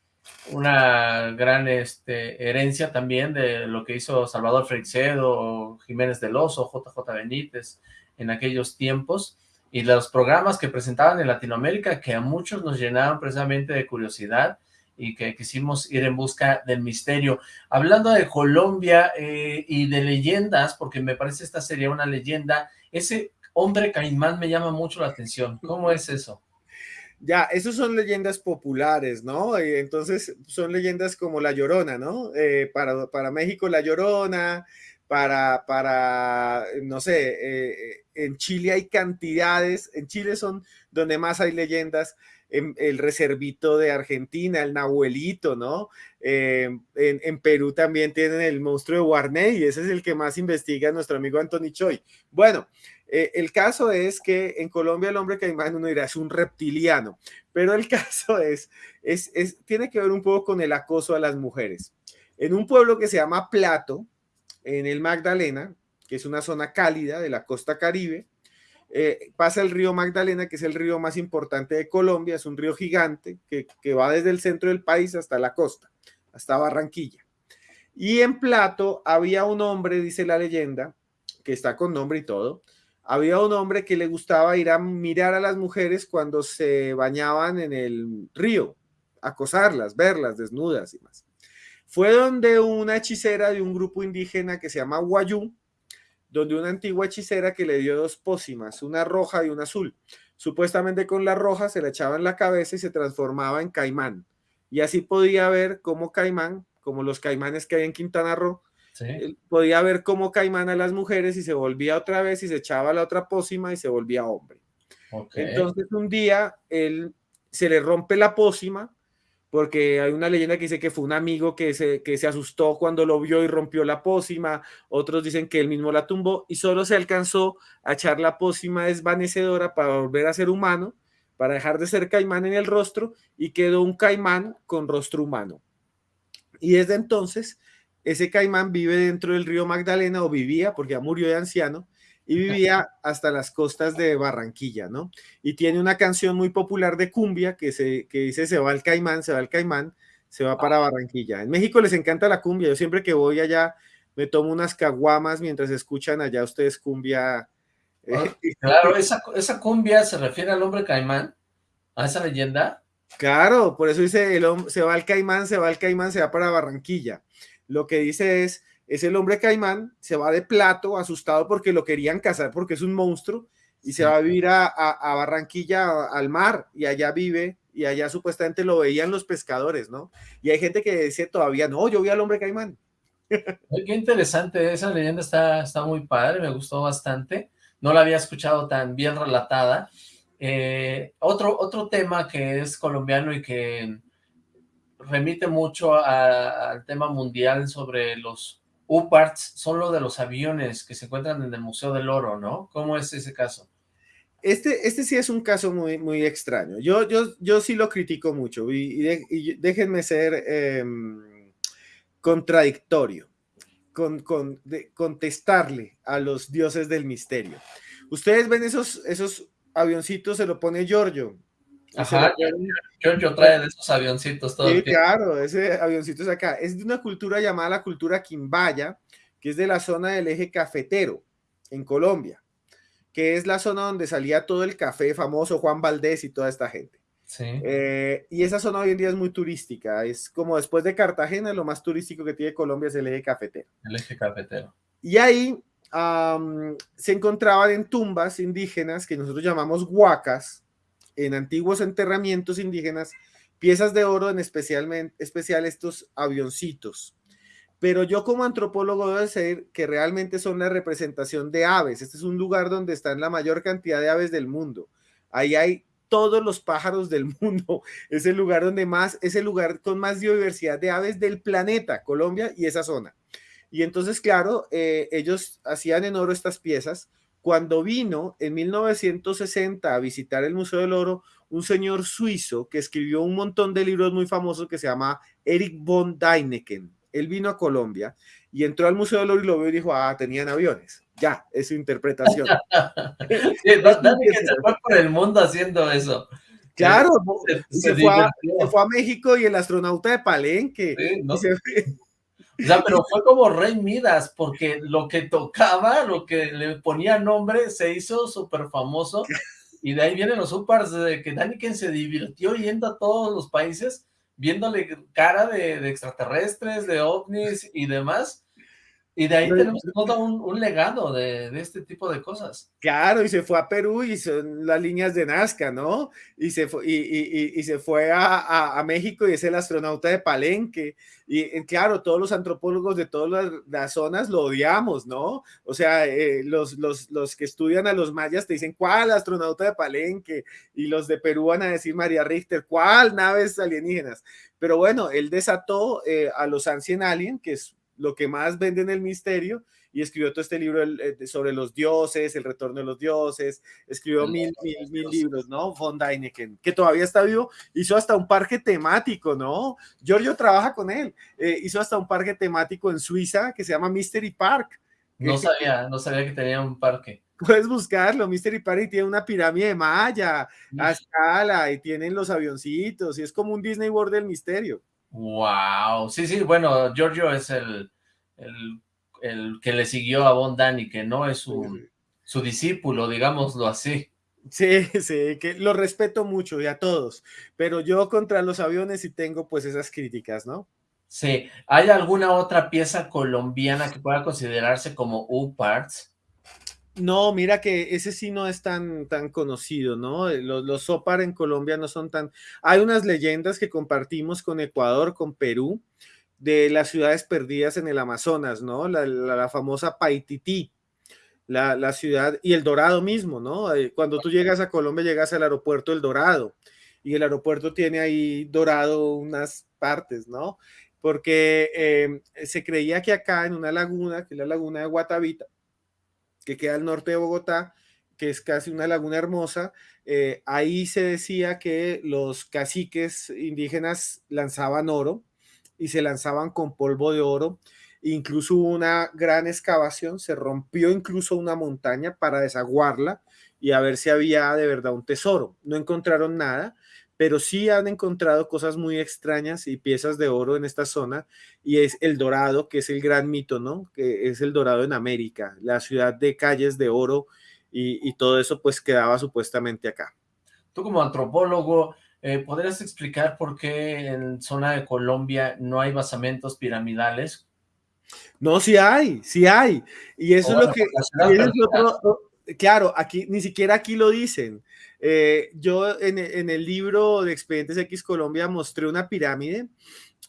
una gran este, herencia también de lo que hizo Salvador Freixedo, Jiménez del Oso, JJ Benítez en aquellos tiempos, y los programas que presentaban en Latinoamérica que a muchos nos llenaban precisamente de curiosidad, y que quisimos ir en busca del misterio. Hablando de Colombia eh, y de leyendas, porque me parece esta sería una leyenda, ese hombre caimán me llama mucho la atención. ¿Cómo es eso? Ya, esos son leyendas populares, ¿no? Entonces son leyendas como La Llorona, ¿no? Eh, para, para México La Llorona, para, para no sé, eh, en Chile hay cantidades, en Chile son donde más hay leyendas, en, el reservito de Argentina, el Nahuelito, ¿no? Eh, en, en, Perú también tienen el monstruo de Guarney, y ese es el que más investiga nuestro amigo Anthony Choi. Bueno, eh, el caso es que en Colombia el hombre caimán uno dirá es un reptiliano, pero el caso es, es, es, tiene que ver un poco con el acoso a las mujeres. En un pueblo que se llama Plato, en el Magdalena, que es una zona cálida de la costa caribe. Eh, pasa el río Magdalena, que es el río más importante de Colombia, es un río gigante que, que va desde el centro del país hasta la costa, hasta Barranquilla. Y en Plato había un hombre, dice la leyenda, que está con nombre y todo, había un hombre que le gustaba ir a mirar a las mujeres cuando se bañaban en el río, acosarlas, verlas desnudas y más. Fue donde una hechicera de un grupo indígena que se llama Guayú, donde una antigua hechicera que le dio dos pócimas, una roja y una azul. Supuestamente con la roja se la echaba en la cabeza y se transformaba en caimán. Y así podía ver cómo caimán, como los caimanes que hay en Quintana Roo, podía ver cómo caimán a las mujeres y se volvía otra vez y se echaba la otra pócima y se volvía hombre. Entonces un día él se le rompe la pócima porque hay una leyenda que dice que fue un amigo que se, que se asustó cuando lo vio y rompió la pócima, otros dicen que él mismo la tumbó y solo se alcanzó a echar la pócima desvanecedora para volver a ser humano, para dejar de ser caimán en el rostro y quedó un caimán con rostro humano. Y desde entonces ese caimán vive dentro del río Magdalena o vivía, porque ya murió de anciano, y vivía hasta las costas de Barranquilla, ¿no? Y tiene una canción muy popular de cumbia que, se, que dice se va el caimán, se va el caimán, se va para Barranquilla. En México les encanta la cumbia, yo siempre que voy allá me tomo unas caguamas mientras escuchan allá ustedes cumbia. Eh, ah, claro, esa, esa cumbia se refiere al hombre caimán, a esa leyenda. Claro, por eso dice el, se va el caimán, se va el caimán, se va para Barranquilla lo que dice es, es el hombre caimán, se va de plato, asustado porque lo querían cazar porque es un monstruo, y se va a vivir a, Barranquilla, al mar, y allá vive, y allá supuestamente lo veían los pescadores, ¿no? Y hay gente que dice todavía, no, yo vi al hombre caimán. Qué interesante, esa leyenda está, está muy padre, me gustó bastante, no la había escuchado tan bien relatada. Eh, otro, otro tema que es colombiano y que remite mucho al tema mundial sobre los U-Parts, son lo de los aviones que se encuentran en el Museo del Oro, ¿no? ¿Cómo es ese caso? Este, este sí es un caso muy, muy extraño. Yo, yo, yo sí lo critico mucho y, déjenme ser em, contradictorio, con, con contestarle a los dioses del misterio. Ustedes ven esos, esos avioncitos, se lo pone Giorgio, Ajá, yo, trae de esos avioncitos todo Sí, claro, ese avioncito es acá. Es de una cultura llamada la cultura quimbaya, que es de la zona del eje cafetero, en Colombia, que es la zona donde salía todo el café famoso, Juan Valdés y toda esta gente. Sí. Eh, y esa zona hoy en día es muy turística, es como después de Cartagena, lo más turístico que tiene Colombia es el eje cafetero. El eje cafetero. Y ahí se encontraban en tumbas indígenas que nosotros llamamos huacas, en antiguos enterramientos indígenas piezas de oro, en especialmente, especial estos avioncitos. Pero yo como antropólogo debo decir que realmente son la representación de aves. Este es un lugar donde están la mayor cantidad de aves del mundo. Ahí hay todos los pájaros del mundo. Es el lugar donde más, es el lugar con más diversidad de aves del planeta, Colombia y esa zona. Y entonces, claro, eh, ellos hacían en oro estas piezas cuando vino en 1960 a visitar el Museo del Oro un señor suizo que escribió un montón de libros muy famosos que se llama Eric von Däniken. Él vino a Colombia y entró al Museo del Oro y lo vio y dijo, ah, tenían aviones. Ya, es su interpretación. sí, Däniken se fue por el mundo haciendo eso. Claro, se, fue a, México y el astronauta de Palenque. O sea, pero fue como Rey Midas, porque lo que tocaba, lo que le ponía nombre, se hizo súper famoso. Y de ahí vienen los supers de que Daniken se divirtió yendo a todos los países, viéndole cara de, de extraterrestres, de ovnis y demás. Y de ahí tenemos todo un, legado de, este tipo de cosas. Claro, y se fue a Perú y son las líneas de Nazca, ¿no? Y se fue, y, se fue a, México y es el astronauta de Palenque. Y claro, todos los antropólogos de todas las, zonas lo odiamos, ¿no? O sea, eh, los, los, los, que estudian a los mayas te dicen, ¿cuál astronauta de Palenque? Y los de Perú van a decir María Richter, ¿cuál naves alienígenas? Pero bueno, él desató eh, a los Ancient Alien, que es lo que más vende en el misterio, y escribió todo este libro eh, sobre los dioses, el retorno de los dioses, escribió mil, mil, mil libros, ¿no? Von Däniken, que todavía está vivo, hizo hasta un parque temático, ¿no? Giorgio trabaja con él, eh, hizo hasta un parque temático en Suiza que se llama Mystery Park, No sabía, no sabía que tenía un parque. Puedes buscarlo, Mystery Party tiene una pirámide maya a escala y tienen los avioncitos y es como un Disney World del misterio. Wow, sí, sí, bueno, Giorgio es el, el, que le siguió a Von Dani, que no es su, su discípulo, digámoslo así. Sí, sí, que lo respeto mucho y a todos, pero yo contra los aviones sí tengo pues esas críticas, ¿no? Sí, ¿hay alguna otra pieza colombiana que pueda considerarse como U-Parts? No, mira que ese sí no es tan, tan conocido, ¿no? Eh, los, los en Colombia no son tan... Hay unas leyendas que compartimos con Ecuador, con Perú, de las ciudades perdidas en el Amazonas, ¿no? La, la, famosa Paitití, la, la, ciudad y el Dorado mismo, ¿no? Eh, cuando tú llegas a Colombia llegas al aeropuerto El Dorado y el aeropuerto tiene ahí dorado unas partes, ¿no? Porque eh, se creía que acá en una laguna, que es la laguna de Guatavita, que queda al norte de Bogotá, que es casi una laguna hermosa, eh, ahí se decía que los caciques indígenas lanzaban oro y se lanzaban con polvo de oro. Incluso hubo una gran excavación, se rompió incluso una montaña para desaguarla y a ver si había de verdad un tesoro. No encontraron nada, pero sí han encontrado cosas muy extrañas y piezas de oro en esta zona, y es el Dorado, que es el gran mito, ¿no? Que es el Dorado en América, la ciudad de calles de oro, y, todo eso pues quedaba supuestamente acá. Tú como antropólogo, eh, ¿podrías explicar por qué en zona de Colombia no hay basamentos piramidales? No, sí hay, sí hay, y eso es lo que... claro, aquí, ni siquiera aquí lo dicen, eh, yo en, el libro de Expedientes X Colombia mostré una pirámide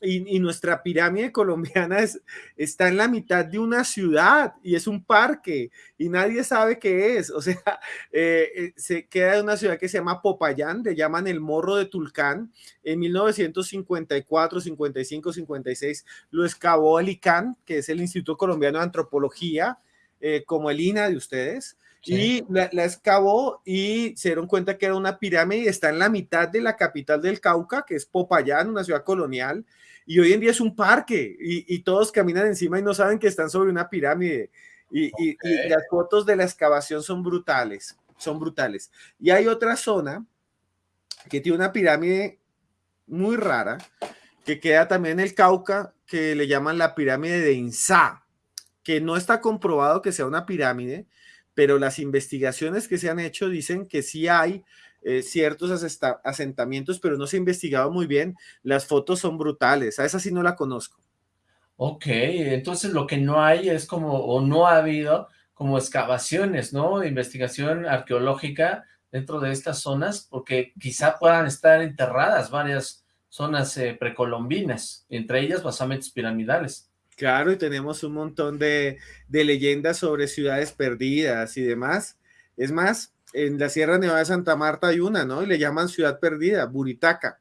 y, nuestra pirámide colombiana es, está en la mitad de una ciudad y es un parque y nadie sabe qué es. O sea, eh, eh, se queda en una ciudad que se llama Popayán, le llaman el Morro de Tulcán. En 1954, 55, 56 lo excavó el ICANN, que es el Instituto Colombiano de Antropología, como el INA de ustedes. Y la, la, excavó y se dieron cuenta que era una pirámide está en la mitad de la capital del Cauca, que es Popayán, una ciudad colonial. Y hoy en día es un parque y, y todos caminan encima y no saben que están sobre una pirámide. Y, y, y, las fotos de la excavación son brutales, son brutales. Y hay otra zona que tiene una pirámide muy rara, que queda también en el Cauca, que le llaman la pirámide de Insá, que no está comprobado que sea una pirámide, pero las investigaciones que se han hecho dicen que sí hay eh, ciertos asentamientos, pero no se ha investigado muy bien. Las fotos son brutales, a esa sí no la conozco. Ok, entonces lo que no hay es como, o no ha habido como excavaciones, ¿no? Investigación arqueológica dentro de estas zonas, porque quizá puedan estar enterradas varias zonas eh, precolombinas, entre ellas basamentos piramidales. Claro, y tenemos un montón de, leyendas sobre ciudades perdidas y demás. Es más, en la Sierra Nevada de Santa Marta hay una, ¿no? Y le llaman Ciudad Perdida, Buritaca,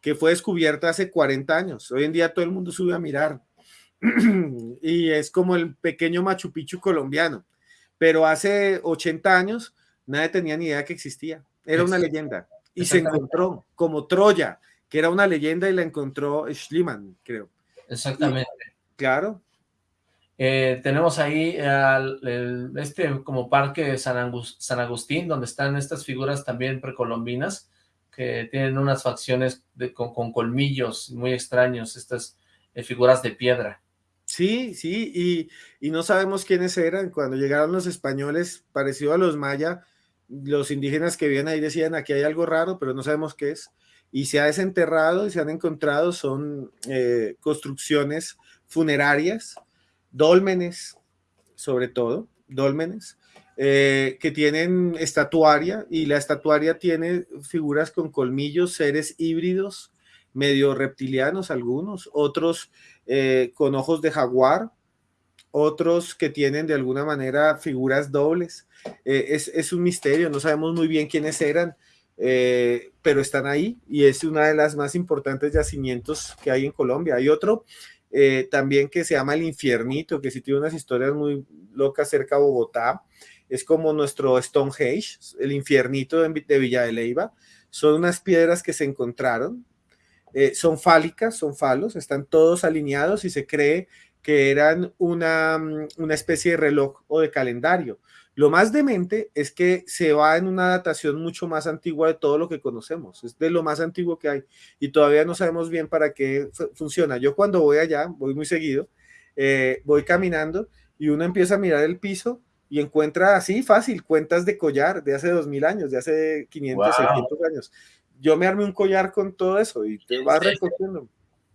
que fue descubierta hace 40 años. Hoy en día todo el mundo sube a mirar. y es como el pequeño Machu Picchu colombiano. Pero hace 80 años nadie tenía ni idea que existía. Era una leyenda. Y se encontró como Troya, que era una leyenda y la encontró Schliemann, creo. Exactamente. Claro. Eh, tenemos ahí este como parque de San, Agustín, donde están estas figuras también precolombinas, que tienen unas facciones con, colmillos muy extraños, estas eh, figuras de piedra. Sí, sí, y, y, no sabemos quiénes eran. Cuando llegaron los españoles, parecido a los maya, los indígenas que vienen ahí decían, aquí hay algo raro, pero no sabemos qué es. Y se ha desenterrado y se han encontrado, son eh, construcciones funerarias, dólmenes, sobre todo, dólmenes, eh, que tienen estatuaria y la estatuaria tiene figuras con colmillos, seres híbridos, medio reptilianos algunos, otros eh, con ojos de jaguar, otros que tienen de alguna manera figuras dobles. Eh, es, es, un misterio, no sabemos muy bien quiénes eran, pero están ahí y es una de las más importantes yacimientos que hay en Colombia. Hay otro eh, también que se llama El Infiernito, que sí tiene unas historias muy locas cerca de Bogotá, es como nuestro Stonehenge, el Infiernito de, Villa de Leiva, son unas piedras que se encontraron, eh, son fálicas, son falos, están todos alineados y se cree que eran una, una especie de reloj o de calendario. Lo más demente es que se va en una datación mucho más antigua de todo lo que conocemos, es de lo más antiguo que hay y todavía no sabemos bien para qué funciona. Yo cuando voy allá, voy muy seguido, eh, voy caminando y uno empieza a mirar el piso y encuentra así fácil cuentas de collar de hace 2000 años, de hace 500, 600 años. Yo me armé un collar con todo eso y te vas recogiendo.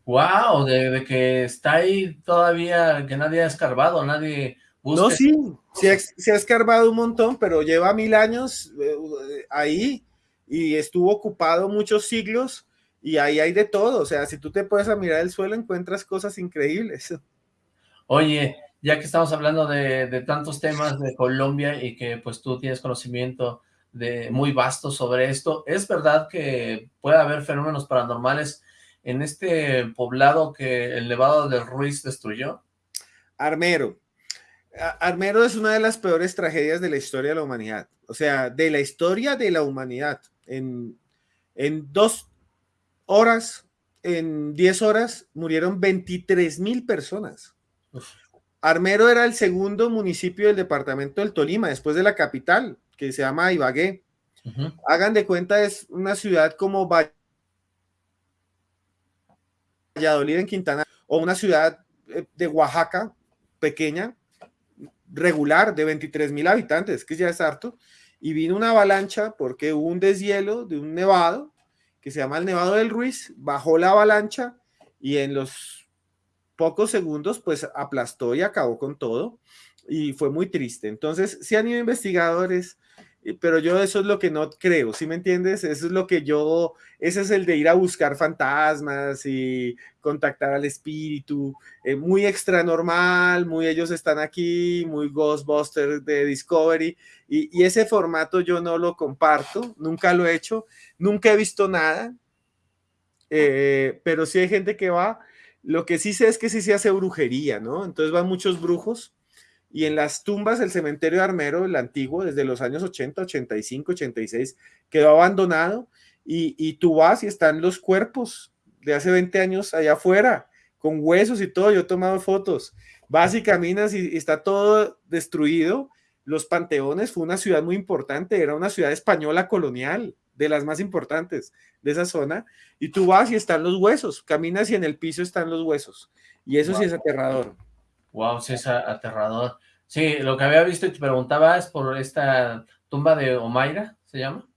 Wow, de, que está ahí todavía, que nadie ha escarbado, nadie no, sí, se ha, escarbado un montón, pero lleva mil años eh, ahí y estuvo ocupado muchos siglos y ahí hay de todo. O sea, si tú te puedes a mirar el suelo, encuentras cosas increíbles. Oye, ya que estamos hablando de, tantos temas de Colombia y que pues tú tienes conocimiento de muy vasto sobre esto, ¿es verdad que puede haber fenómenos paranormales en este poblado que el Nevado del Ruiz destruyó? Armero, Armero es una de las peores tragedias de la historia de la humanidad. O sea, de la historia de la humanidad. En, dos horas, en diez horas, murieron 23 mil personas. Armero era el segundo municipio del departamento del Tolima, después de la capital, que se llama Ibagué. Hagan de cuenta, es una ciudad como Valladolid en Quintana, o una ciudad eh, de Oaxaca pequeña, regular de 23 mil habitantes, que ya es harto, y vino una avalancha porque hubo un deshielo de un nevado que se llama el Nevado del Ruiz, bajó la avalancha y en los pocos segundos pues aplastó y acabó con todo y fue muy triste. Entonces, si han ido investigadores pero yo eso es lo que no creo, ¿sí me entiendes? Eso es lo que yo, ese es el de ir a buscar fantasmas y contactar al espíritu, eh, muy extra normal, muy ellos están aquí, muy Ghostbusters de Discovery, y, ese formato yo no lo comparto, nunca lo he hecho, nunca he visto nada, eh, pero sí hay gente que va, lo que sí sé es que sí se hace brujería, ¿no? Entonces van muchos brujos y en las tumbas el cementerio de Armero, el antiguo, desde los años 80, 85, 86, quedó abandonado y, y tú vas y están los cuerpos de hace 20 años allá afuera, con huesos y todo, yo he tomado fotos. Vas y caminas y, está todo destruido. Los Panteones fue una ciudad muy importante, era una ciudad española colonial, de las más importantes de esa zona, y tú vas y están los huesos, caminas y en el piso están los huesos, y eso sí es aterrador. Wow, sí es aterrador. Sí, lo que había visto y te preguntaba es por esta tumba de Omaira, ¿se llama?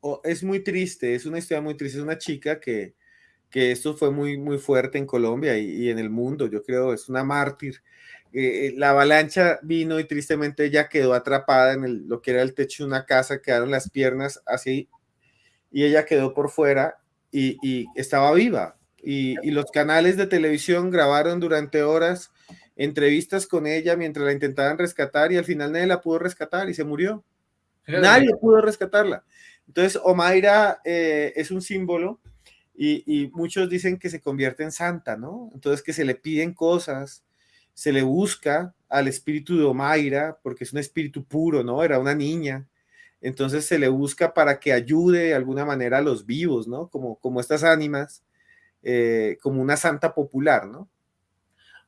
Oh, es muy triste, es una historia muy triste, es una chica que, que esto fue muy, muy fuerte en Colombia y, en el mundo, yo creo, es una mártir. Eh, eh, la avalancha vino y tristemente ella quedó atrapada en lo que era el techo de una casa, quedaron las piernas así y ella quedó por fuera y, estaba viva. Y, los canales de televisión grabaron durante horas entrevistas con ella mientras la intentaban rescatar y al final nadie la pudo rescatar y se murió. Nadie pudo rescatarla. Entonces, Omaira eh, es un símbolo y, muchos dicen que se convierte en santa, ¿no? Entonces, que se le piden cosas, se le busca al espíritu de Omaira, porque es un espíritu puro, ¿no? Era una niña. Entonces, se le busca para que ayude de alguna manera a los vivos, ¿no? Como, como estas ánimas, eh, como una santa popular, ¿no?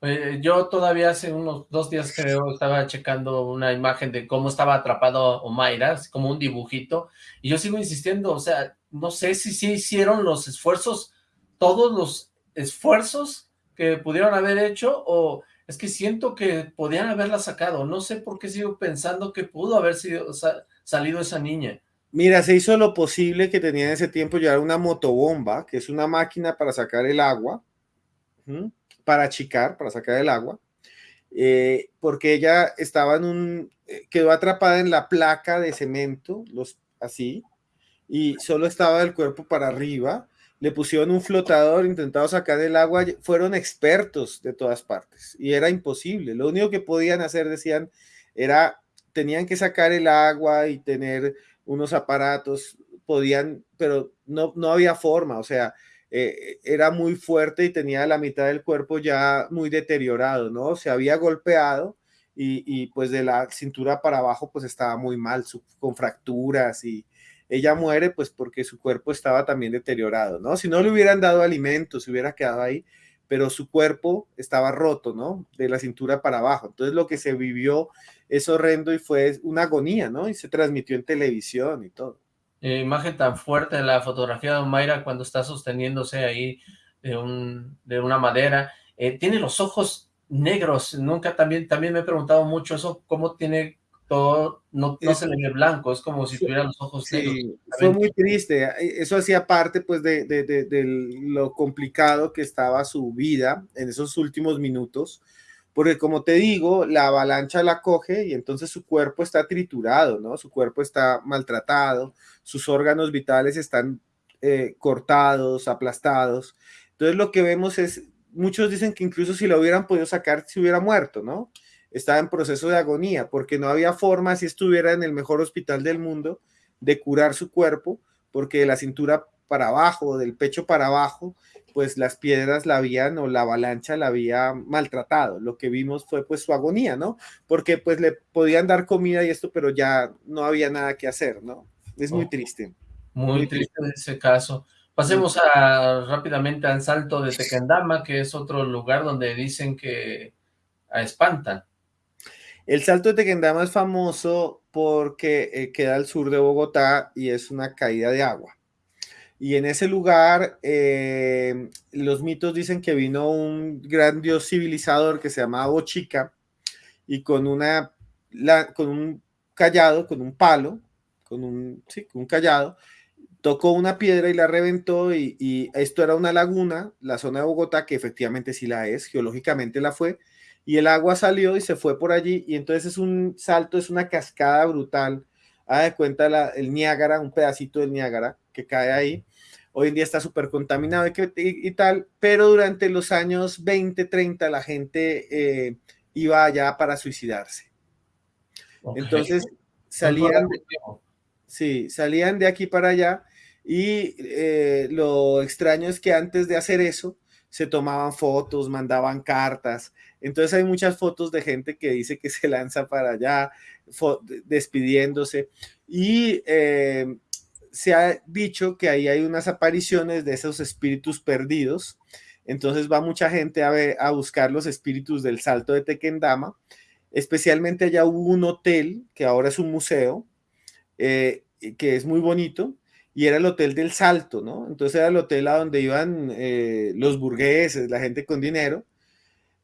Eh, yo todavía hace unos dos días creo estaba checando una imagen de cómo estaba atrapado Omaira, como un dibujito, y yo sigo insistiendo, o sea, no sé si sí hicieron los esfuerzos, todos los esfuerzos que pudieron haber hecho, o es que siento que podían haberla sacado, no sé por qué sigo pensando que pudo haber sido, salido esa niña. Mira, se hizo lo posible que tenía en ese tiempo llevar una motobomba, que es una máquina para sacar el agua, para achicar, para sacar el agua, eh, porque ella estaba en un, eh, quedó atrapada en la placa de cemento, los, así, y solo estaba el cuerpo para arriba, le pusieron un flotador, intentado sacar el agua, fueron expertos de todas partes, y era imposible, lo único que podían hacer, decían, era, tenían que sacar el agua y tener unos aparatos, podían, pero no, no había forma, o sea, eh, era muy fuerte y tenía la mitad del cuerpo ya muy deteriorado, ¿no? Se había golpeado y, pues de la cintura para abajo pues estaba muy mal, con fracturas y ella muere pues porque su cuerpo estaba también deteriorado, ¿no? Si no le hubieran dado alimentos, se hubiera quedado ahí, pero su cuerpo estaba roto, ¿no? De la cintura para abajo. Entonces lo que se vivió es horrendo y fue una agonía, ¿no? Y se transmitió en televisión y todo. Eh, imagen tan fuerte de la fotografía de Mayra cuando está sosteniéndose ahí de, un, de una madera. Eh, tiene los ojos negros, nunca también, también me he preguntado mucho eso, cómo tiene todo, no, no se le ve blanco, es como si tuviera los ojos negros. fue muy triste, eso hacía parte pues de, de, de, lo complicado que estaba su vida en esos últimos minutos, porque como te digo, la avalancha la coge y entonces su cuerpo está triturado, ¿no? Su cuerpo está maltratado, sus órganos vitales están eh, cortados, aplastados. Entonces lo que vemos es, muchos dicen que incluso si lo hubieran podido sacar, se hubiera muerto, ¿no? Estaba en proceso de agonía porque no había forma, si estuviera en el mejor hospital del mundo, de curar su cuerpo, porque de la cintura para abajo, del pecho para abajo, pues las piedras la habían o la avalancha la había maltratado. Lo que vimos fue pues su agonía, ¿no? Porque pues le podían dar comida y esto, pero ya no había nada que hacer, ¿no? Es muy triste. Muy, triste, en ese caso. Pasemos a, rápidamente al Salto de Tequendama, que es otro lugar donde dicen que espantan. El Salto de Tequendama es famoso porque eh, queda al sur de Bogotá y es una caída de agua. Y en ese lugar, eh, los mitos dicen que vino un gran dios civilizador que se llamaba Bochica y con, una, con un callado, con un palo, con un, sí, con un callado, tocó una piedra y la reventó y, esto era una laguna, la zona de Bogotá, que efectivamente sí la es, geológicamente la fue, y el agua salió y se fue por allí y entonces es un salto, es una cascada brutal, haga de cuenta el Niágara, un pedacito del Niágara que cae ahí, hoy en día está súper contaminado y, y, tal, pero durante los años 20, 30 la gente eh, iba allá para suicidarse. Entonces salían, sí, salían de aquí para allá y eh, lo extraño es que antes de hacer eso se tomaban fotos, mandaban cartas. Entonces hay muchas fotos de gente que dice que se lanza para allá, despidiéndose. Y eh, se ha dicho que ahí hay unas apariciones de esos espíritus perdidos. Entonces va mucha gente a, buscar los espíritus del salto de Tequendama. Especialmente allá hubo un hotel que ahora es un museo, eh, que es muy bonito, y era el hotel del salto, ¿no? Entonces era el hotel a donde iban eh, los burgueses, la gente con dinero,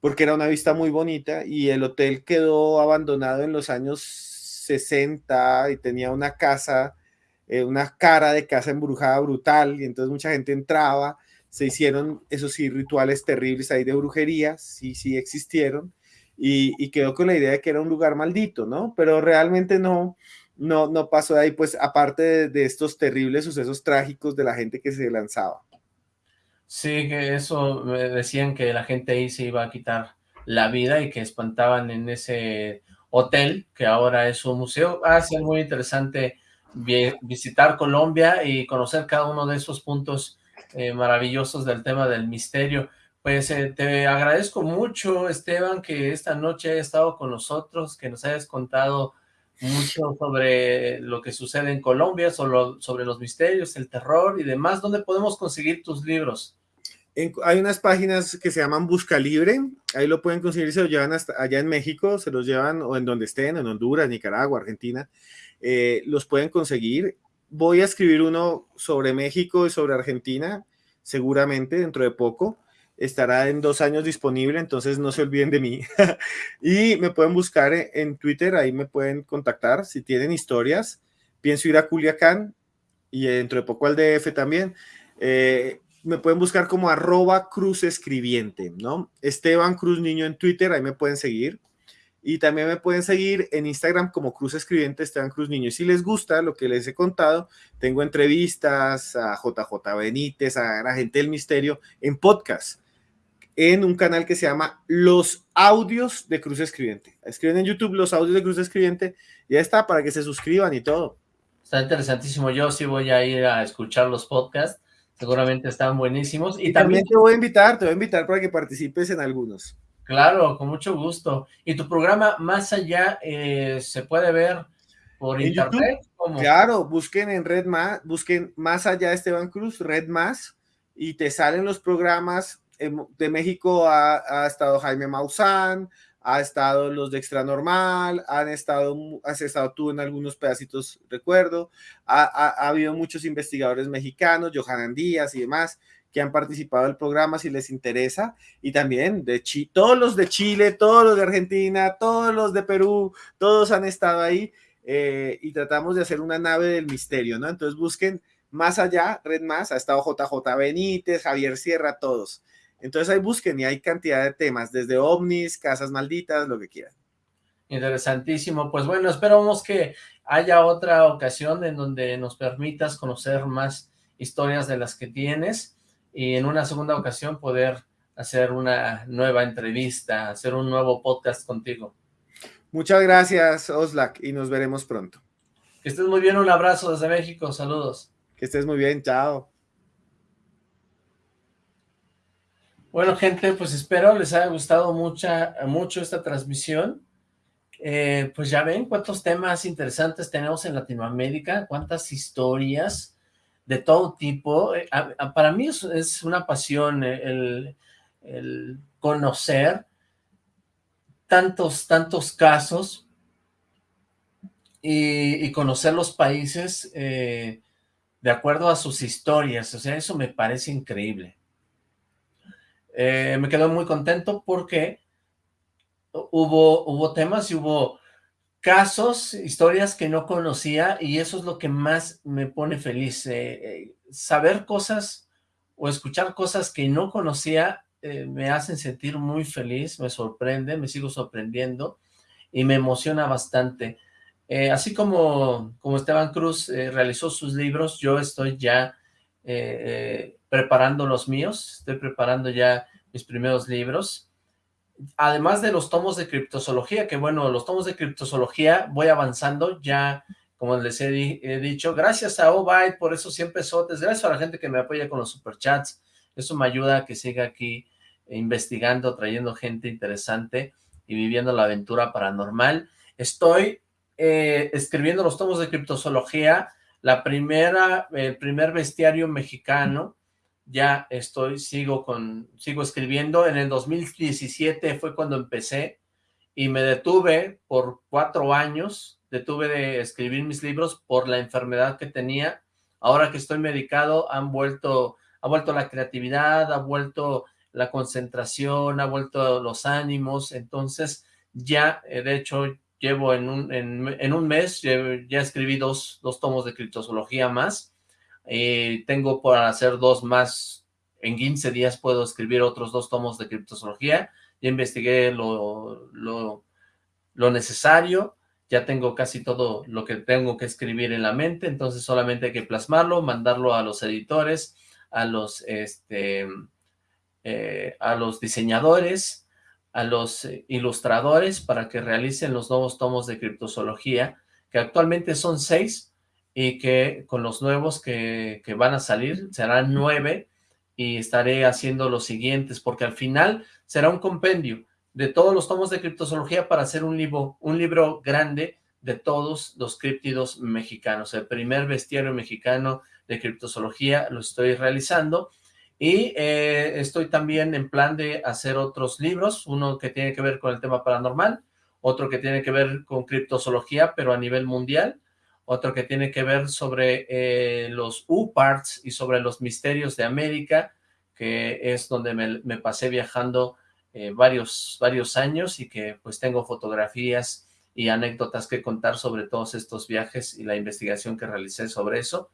porque era una vista muy bonita, y el hotel quedó abandonado en los años 60 y tenía una casa eh, una cara de casa embrujada brutal y entonces mucha gente entraba, se hicieron esos sí rituales terribles ahí de brujería, sí, sí existieron y, quedó con la idea de que era un lugar maldito, ¿no? Pero realmente no, no, no pasó de ahí, pues aparte de, estos terribles sucesos trágicos de la gente que se lanzaba. Sí, que eso decían que la gente ahí se iba a quitar la vida y que espantaban en ese hotel, que ahora es un museo. Ah, sí, muy interesante visitar Colombia y conocer cada uno de esos puntos eh, maravillosos del tema del misterio. Pues eh, te agradezco mucho, Esteban, que esta noche hayas estado con nosotros, que nos hayas contado mucho sobre lo que sucede en Colombia, sobre, sobre los misterios, el terror y demás. ¿Dónde podemos conseguir tus libros? hay unas páginas que se llaman Busca Libre, ahí lo pueden conseguir, se lo llevan hasta allá en México, se los llevan o en donde estén, en Honduras, Nicaragua, Argentina, eh, los pueden conseguir. Voy a escribir uno sobre México y sobre Argentina, seguramente dentro de poco. Estará en dos años disponible, entonces no se olviden de mí. y me pueden buscar en Twitter, ahí me pueden contactar si tienen historias. Pienso ir a Culiacán y dentro de poco al DF también. Eh, me pueden buscar como arroba cruz escribiente, ¿no? Esteban Cruz Niño en Twitter, ahí me pueden seguir. Y también me pueden seguir en Instagram como Cruz Escribiente Esteban Cruz Niño. Y si les gusta lo que les he contado, tengo entrevistas a JJ Benítez, a la gente del misterio en podcast, en un canal que se llama Los Audios de Cruz Escribiente. Escriben en YouTube Los Audios de Cruz Escribiente, ya está, para que se suscriban y todo. Está interesantísimo. Yo sí voy a ir a escuchar los podcasts. Seguramente están buenísimos. Y, también te voy a invitar, te voy a invitar para que participes en algunos. Claro, con mucho gusto. ¿Y tu programa Más Allá eh, se puede ver por internet? Claro, busquen en Red Más, busquen Más Allá Esteban Cruz, Red Más, y te salen los programas. de México ha, estado Jaime Maussan, ha estado los de Extra Normal, han estado, has estado tú en algunos pedacitos, recuerdo, ha, ha, habido muchos investigadores mexicanos, Johanan Díaz y demás, que han participado del programa si les interesa, y también de todos los de Chile, todos los de Argentina, todos los de Perú, todos han estado ahí, eh, y tratamos de hacer una nave del misterio, ¿no? Entonces busquen más allá, Red Más, ha estado JJ Benítez, Javier Sierra, todos. Entonces ahí busquen y hay cantidad de temas, desde ovnis, casas malditas, lo que quieran. Interesantísimo. Pues bueno, esperamos que haya otra ocasión en donde nos permitas conocer más historias de las que tienes y en una segunda ocasión poder hacer una nueva entrevista, hacer un nuevo podcast contigo. Muchas gracias, Oslak, y nos veremos pronto. Que estés muy bien, un abrazo desde México, saludos. Que estés muy bien, chao. Bueno, gente, pues espero les haya gustado mucha, mucho esta transmisión. Eh, pues ya ven cuántos temas interesantes tenemos en Latinoamérica, cuántas historias de todo tipo. Eh, para mí es, una pasión el, conocer tantos, tantos casos y, conocer los países eh, de acuerdo a sus historias. O sea, eso me parece increíble. Eh, me quedo muy contento porque hubo, hubo temas y hubo casos, historias que no conocía y eso es lo que más me pone feliz. Eh, eh, saber cosas o escuchar cosas que no conocía me hacen sentir muy feliz, me sorprende, me sigo sorprendiendo y me emociona bastante. así como, como Esteban Cruz realizó sus libros, yo estoy ya preparando los míos, estoy preparando ya mis primeros libros, además de los tomos de criptozoología, que bueno, los tomos de criptozoología voy avanzando, ya como les he, dicho, gracias a Obyte por eso siempre sotes, gracias a la gente que me apoya con los superchats, eso me ayuda a que siga aquí investigando, trayendo gente interesante y viviendo la aventura paranormal. Estoy eh, escribiendo los tomos de criptozoología, la primera, el primer bestiario mexicano, ya estoy, sigo con, sigo escribiendo. En el 2017 fue cuando empecé y me detuve por cuatro años, detuve de escribir mis libros por la enfermedad que tenía. Ahora que estoy medicado, han vuelto, ha vuelto la creatividad, ha vuelto la concentración, ha vuelto los ánimos, entonces ya, eh, de hecho, llevo en un, en, un mes, ya escribí dos, dos tomos de criptozoología más, eh, tengo para hacer dos más, en 15 días puedo escribir otros dos tomos de criptozoología, ya investigué lo, lo, necesario, ya tengo casi todo lo que tengo que escribir en la mente, entonces solamente hay que plasmarlo, mandarlo a los editores, a los, este, eh, a los diseñadores, a los eh, ilustradores para que realicen los nuevos tomos de criptozoología, que actualmente son seis, y que con los nuevos que, van a salir serán nueve y estaré haciendo los siguientes porque al final será un compendio de todos los tomos de criptozoología para hacer un libro, un libro grande de todos los criptidos mexicanos. El primer bestiario mexicano de criptozoología lo estoy realizando y eh, estoy también en plan de hacer otros libros, uno que tiene que ver con el tema paranormal, otro que tiene que ver con criptozoología, pero a nivel mundial, otro que tiene que ver sobre eh, los U-Parts y sobre los misterios de América, que es donde me, pasé viajando eh, varios, varios años y que pues tengo fotografías y anécdotas que contar sobre todos estos viajes y la investigación que realicé sobre eso.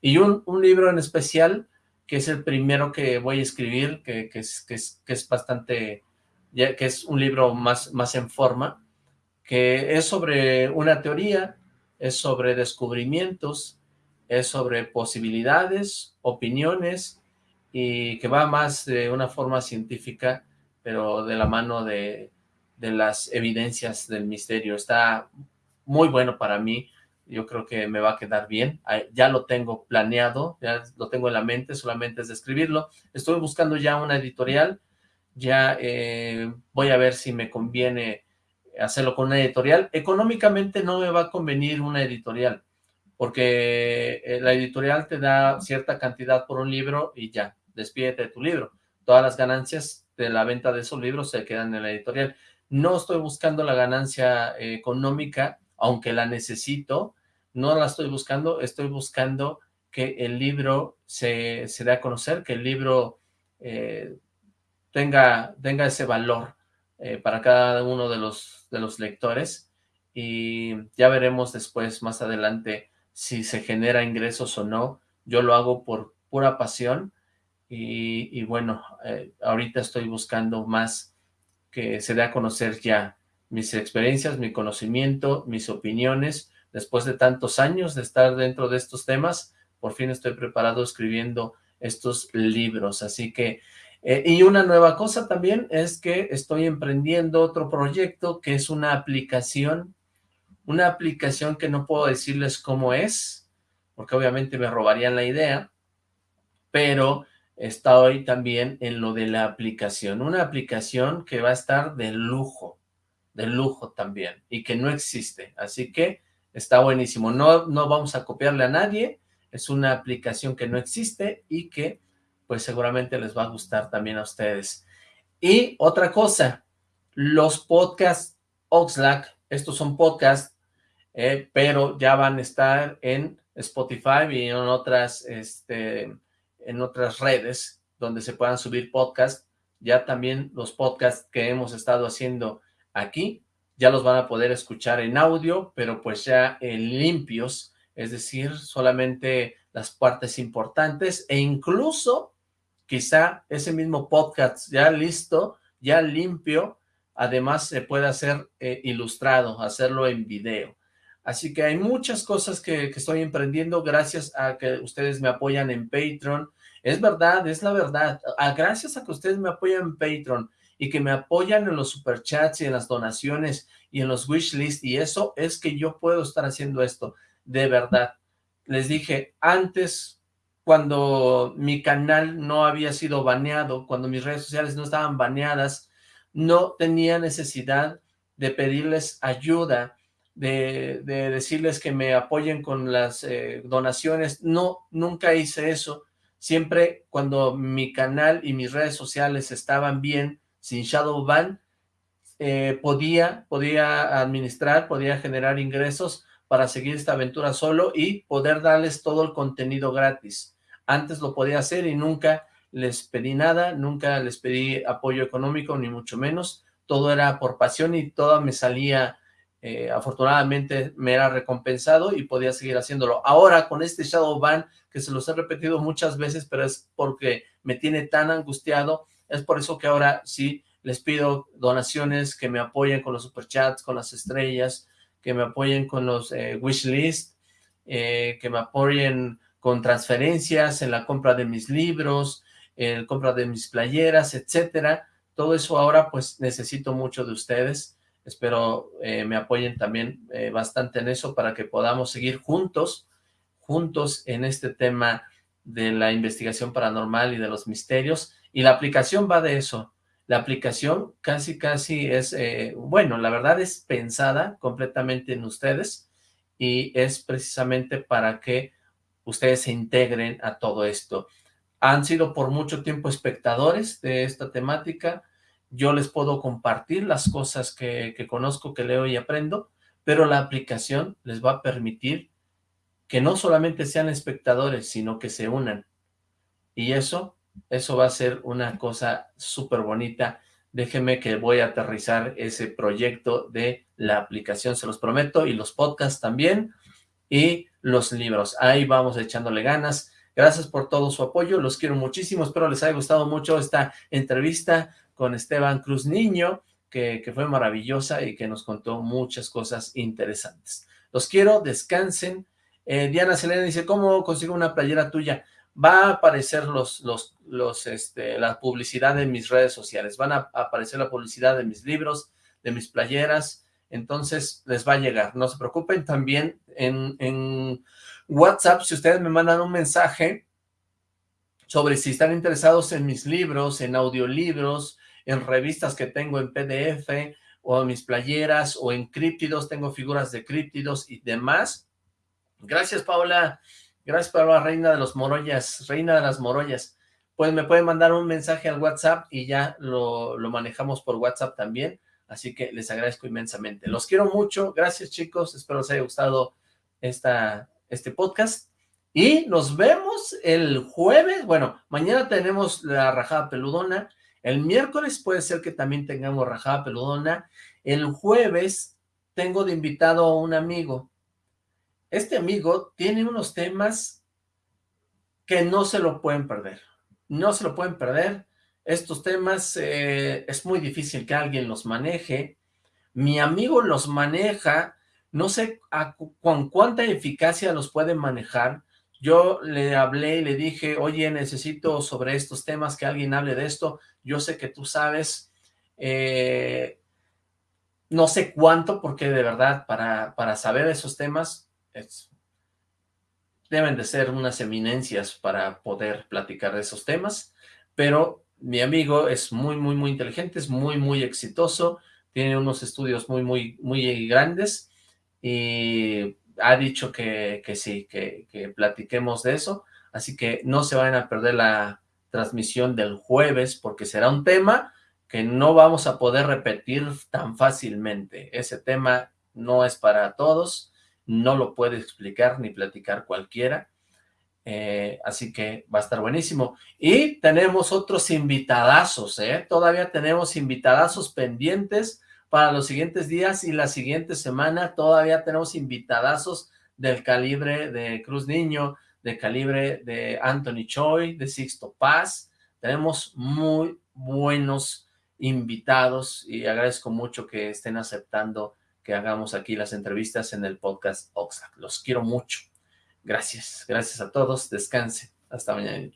Y un, libro en especial, que es el primero que voy a escribir, que, es, que, es, que es bastante, que es un libro más, más en forma, que es sobre una teoría es sobre descubrimientos, es sobre posibilidades, opiniones, y que va más de una forma científica, pero de la mano de, las evidencias del misterio. Está muy bueno para mí, yo creo que me va a quedar bien. Ya lo tengo planeado, ya lo tengo en la mente, solamente es de escribirlo. Estoy buscando ya una editorial, ya eh, voy a ver si me conviene hacerlo con una editorial. Económicamente no me va a convenir una editorial, porque eh, la editorial te da cierta cantidad por un libro y ya, despídete de tu libro. todas las ganancias de la venta de esos libros se quedan en la editorial. No estoy buscando la ganancia eh, económica, aunque la necesito, no la estoy buscando, estoy buscando que el libro se, se dé a conocer, que el libro eh, tenga, tenga ese valor para cada uno de los, de los lectores y ya veremos después, más adelante, si se genera ingresos o no. Yo lo hago por pura pasión y, bueno, eh, ahorita estoy buscando más que se dé a conocer ya mis experiencias, mi conocimiento, mis opiniones. Después de tantos años de estar dentro de estos temas, por fin estoy preparado escribiendo estos libros. Así que, eh, y una nueva cosa también es que estoy emprendiendo otro proyecto que es una aplicación, una aplicación que no puedo decirles cómo es, porque obviamente me robarían la idea, pero está hoy también en lo de la aplicación. Una aplicación que va a estar de lujo, de lujo también, y que no existe. Así que está buenísimo. No, no vamos a copiarle a nadie, es una aplicación que no existe y que pues seguramente les va a gustar también a ustedes. Y otra cosa, los podcasts Oxlack, estos son podcasts, eh, pero ya van a estar en Spotify y en otras este, en otras redes donde se puedan subir podcasts. Ya también los podcasts que hemos estado haciendo aquí, ya los van a poder escuchar en audio, pero pues ya en limpios, es decir, solamente las partes importantes e incluso quizá ese mismo podcast ya listo, ya limpio, además se puede hacer eh, ilustrado, hacerlo en video. Así que hay muchas cosas que, estoy emprendiendo gracias a que ustedes me apoyan en Patreon, es verdad, es la verdad. Ah, gracias a que ustedes me apoyan en Patreon y que me apoyan en los superchats y en las donaciones y en los wishlists y eso es que yo puedo estar haciendo esto, de verdad. Les dije, antes, cuando mi canal no había sido baneado, cuando mis redes sociales no estaban baneadas, no tenía necesidad de pedirles ayuda, de, decirles que me apoyen con las eh, donaciones. No, nunca hice eso siempre cuando mi canal y mis redes sociales estaban bien, sin shadow ban, eh, podía, podía administrar, podía generar ingresos para seguir esta aventura solo y poder darles todo el contenido gratis. Antes lo podía hacer y nunca les pedí nada, nunca les pedí apoyo económico, ni mucho menos. Todo era por pasión y todo me salía eh, afortunadamente me era recompensado y podía seguir haciéndolo. Ahora con este shadow ban, que se los he repetido muchas veces, pero es porque me tiene tan angustiado, es por eso que ahora sí les pido donaciones, que me apoyen con los superchats, con las estrellas, que me apoyen con los eh, wishlist, eh, que me apoyen con transferencias en la compra de mis libros, en la compra de mis playeras, etcétera. Todo eso ahora pues necesito mucho de ustedes Espero eh, me apoyen también eh, bastante en eso para que podamos seguir juntos, juntos en este tema de la investigación paranormal y de los misterios. Y la aplicación va de eso. La aplicación casi, casi es, eh, bueno, la verdad es pensada completamente en ustedes y es precisamente para que ustedes se integren a todo esto. Han sido por mucho tiempo espectadores de esta temática, yo les puedo compartir las cosas que, conozco, que leo y aprendo, pero la aplicación les va a permitir que no solamente sean espectadores, sino que se unan. Y eso, eso va a ser una cosa súper bonita. Déjenme que voy a aterrizar ese proyecto de la aplicación, se los prometo, y los podcasts también, y los libros. Ahí vamos echándole ganas. Gracias por todo su apoyo, los quiero muchísimo, espero les haya gustado mucho esta entrevista con Esteban Cruz Niño, que, fue maravillosa y que nos contó muchas cosas interesantes. Los quiero, descansen. Eh, Diana Selena dice, ¿cómo consigo una playera tuya? Va a aparecer los, los, los, este, la publicidad de mis redes sociales, van a aparecer la publicidad de mis libros, de mis playeras, entonces les va a llegar, no se preocupen, también en, WhatsApp, si ustedes me mandan un mensaje sobre si están interesados en mis libros, en audiolibros, en revistas que tengo en PDF, o en mis playeras, o en críptidos, tengo figuras de críptidos y demás. Gracias, Paula. Gracias, Paula, reina de los morollas, reina de las morollas. pues me pueden mandar un mensaje al WhatsApp y ya lo, lo manejamos por WhatsApp también. Así que les agradezco inmensamente. Los quiero mucho. Gracias, chicos. Espero les haya gustado esta, este podcast. Y nos vemos el jueves. Bueno, mañana tenemos la rajada peludona. El miércoles puede ser que también tengamos rajada peludona. El jueves tengo de invitado a un amigo. Este amigo tiene unos temas que no se lo pueden perder. No se lo pueden perder. Estos temas eh, es muy difícil que alguien los maneje. Mi amigo los maneja, no sé con cuánta eficacia los puede manejar. Yo le hablé y le dije, oye, necesito sobre estos temas que alguien hable de esto. Yo sé que tú sabes, eh, no sé cuánto, porque de verdad, para, para saber esos temas, deben de ser unas eminencias para poder platicar de esos temas, pero mi amigo es muy, muy, muy inteligente, es muy, muy exitoso, tiene unos estudios muy, muy, muy grandes y ha dicho que, que sí, que, que platiquemos de eso, así que no se vayan a perder la transmisión del jueves porque será un tema que no vamos a poder repetir tan fácilmente. Ese tema no es para todos, no lo puede explicar ni platicar cualquiera, eh, así que va a estar buenísimo. Y tenemos otros invitadazos, ¿eh? Todavía tenemos invitadazos pendientes para los siguientes días y la siguiente semana todavía tenemos invitadazos del calibre de Cruz Niño, de calibre de Anthony Choi, de Sixto Paz. Tenemos muy buenos invitados y agradezco mucho que estén aceptando que hagamos aquí las entrevistas en el podcast Oxlack. Los quiero mucho. Gracias, gracias a todos, descanse, hasta mañana.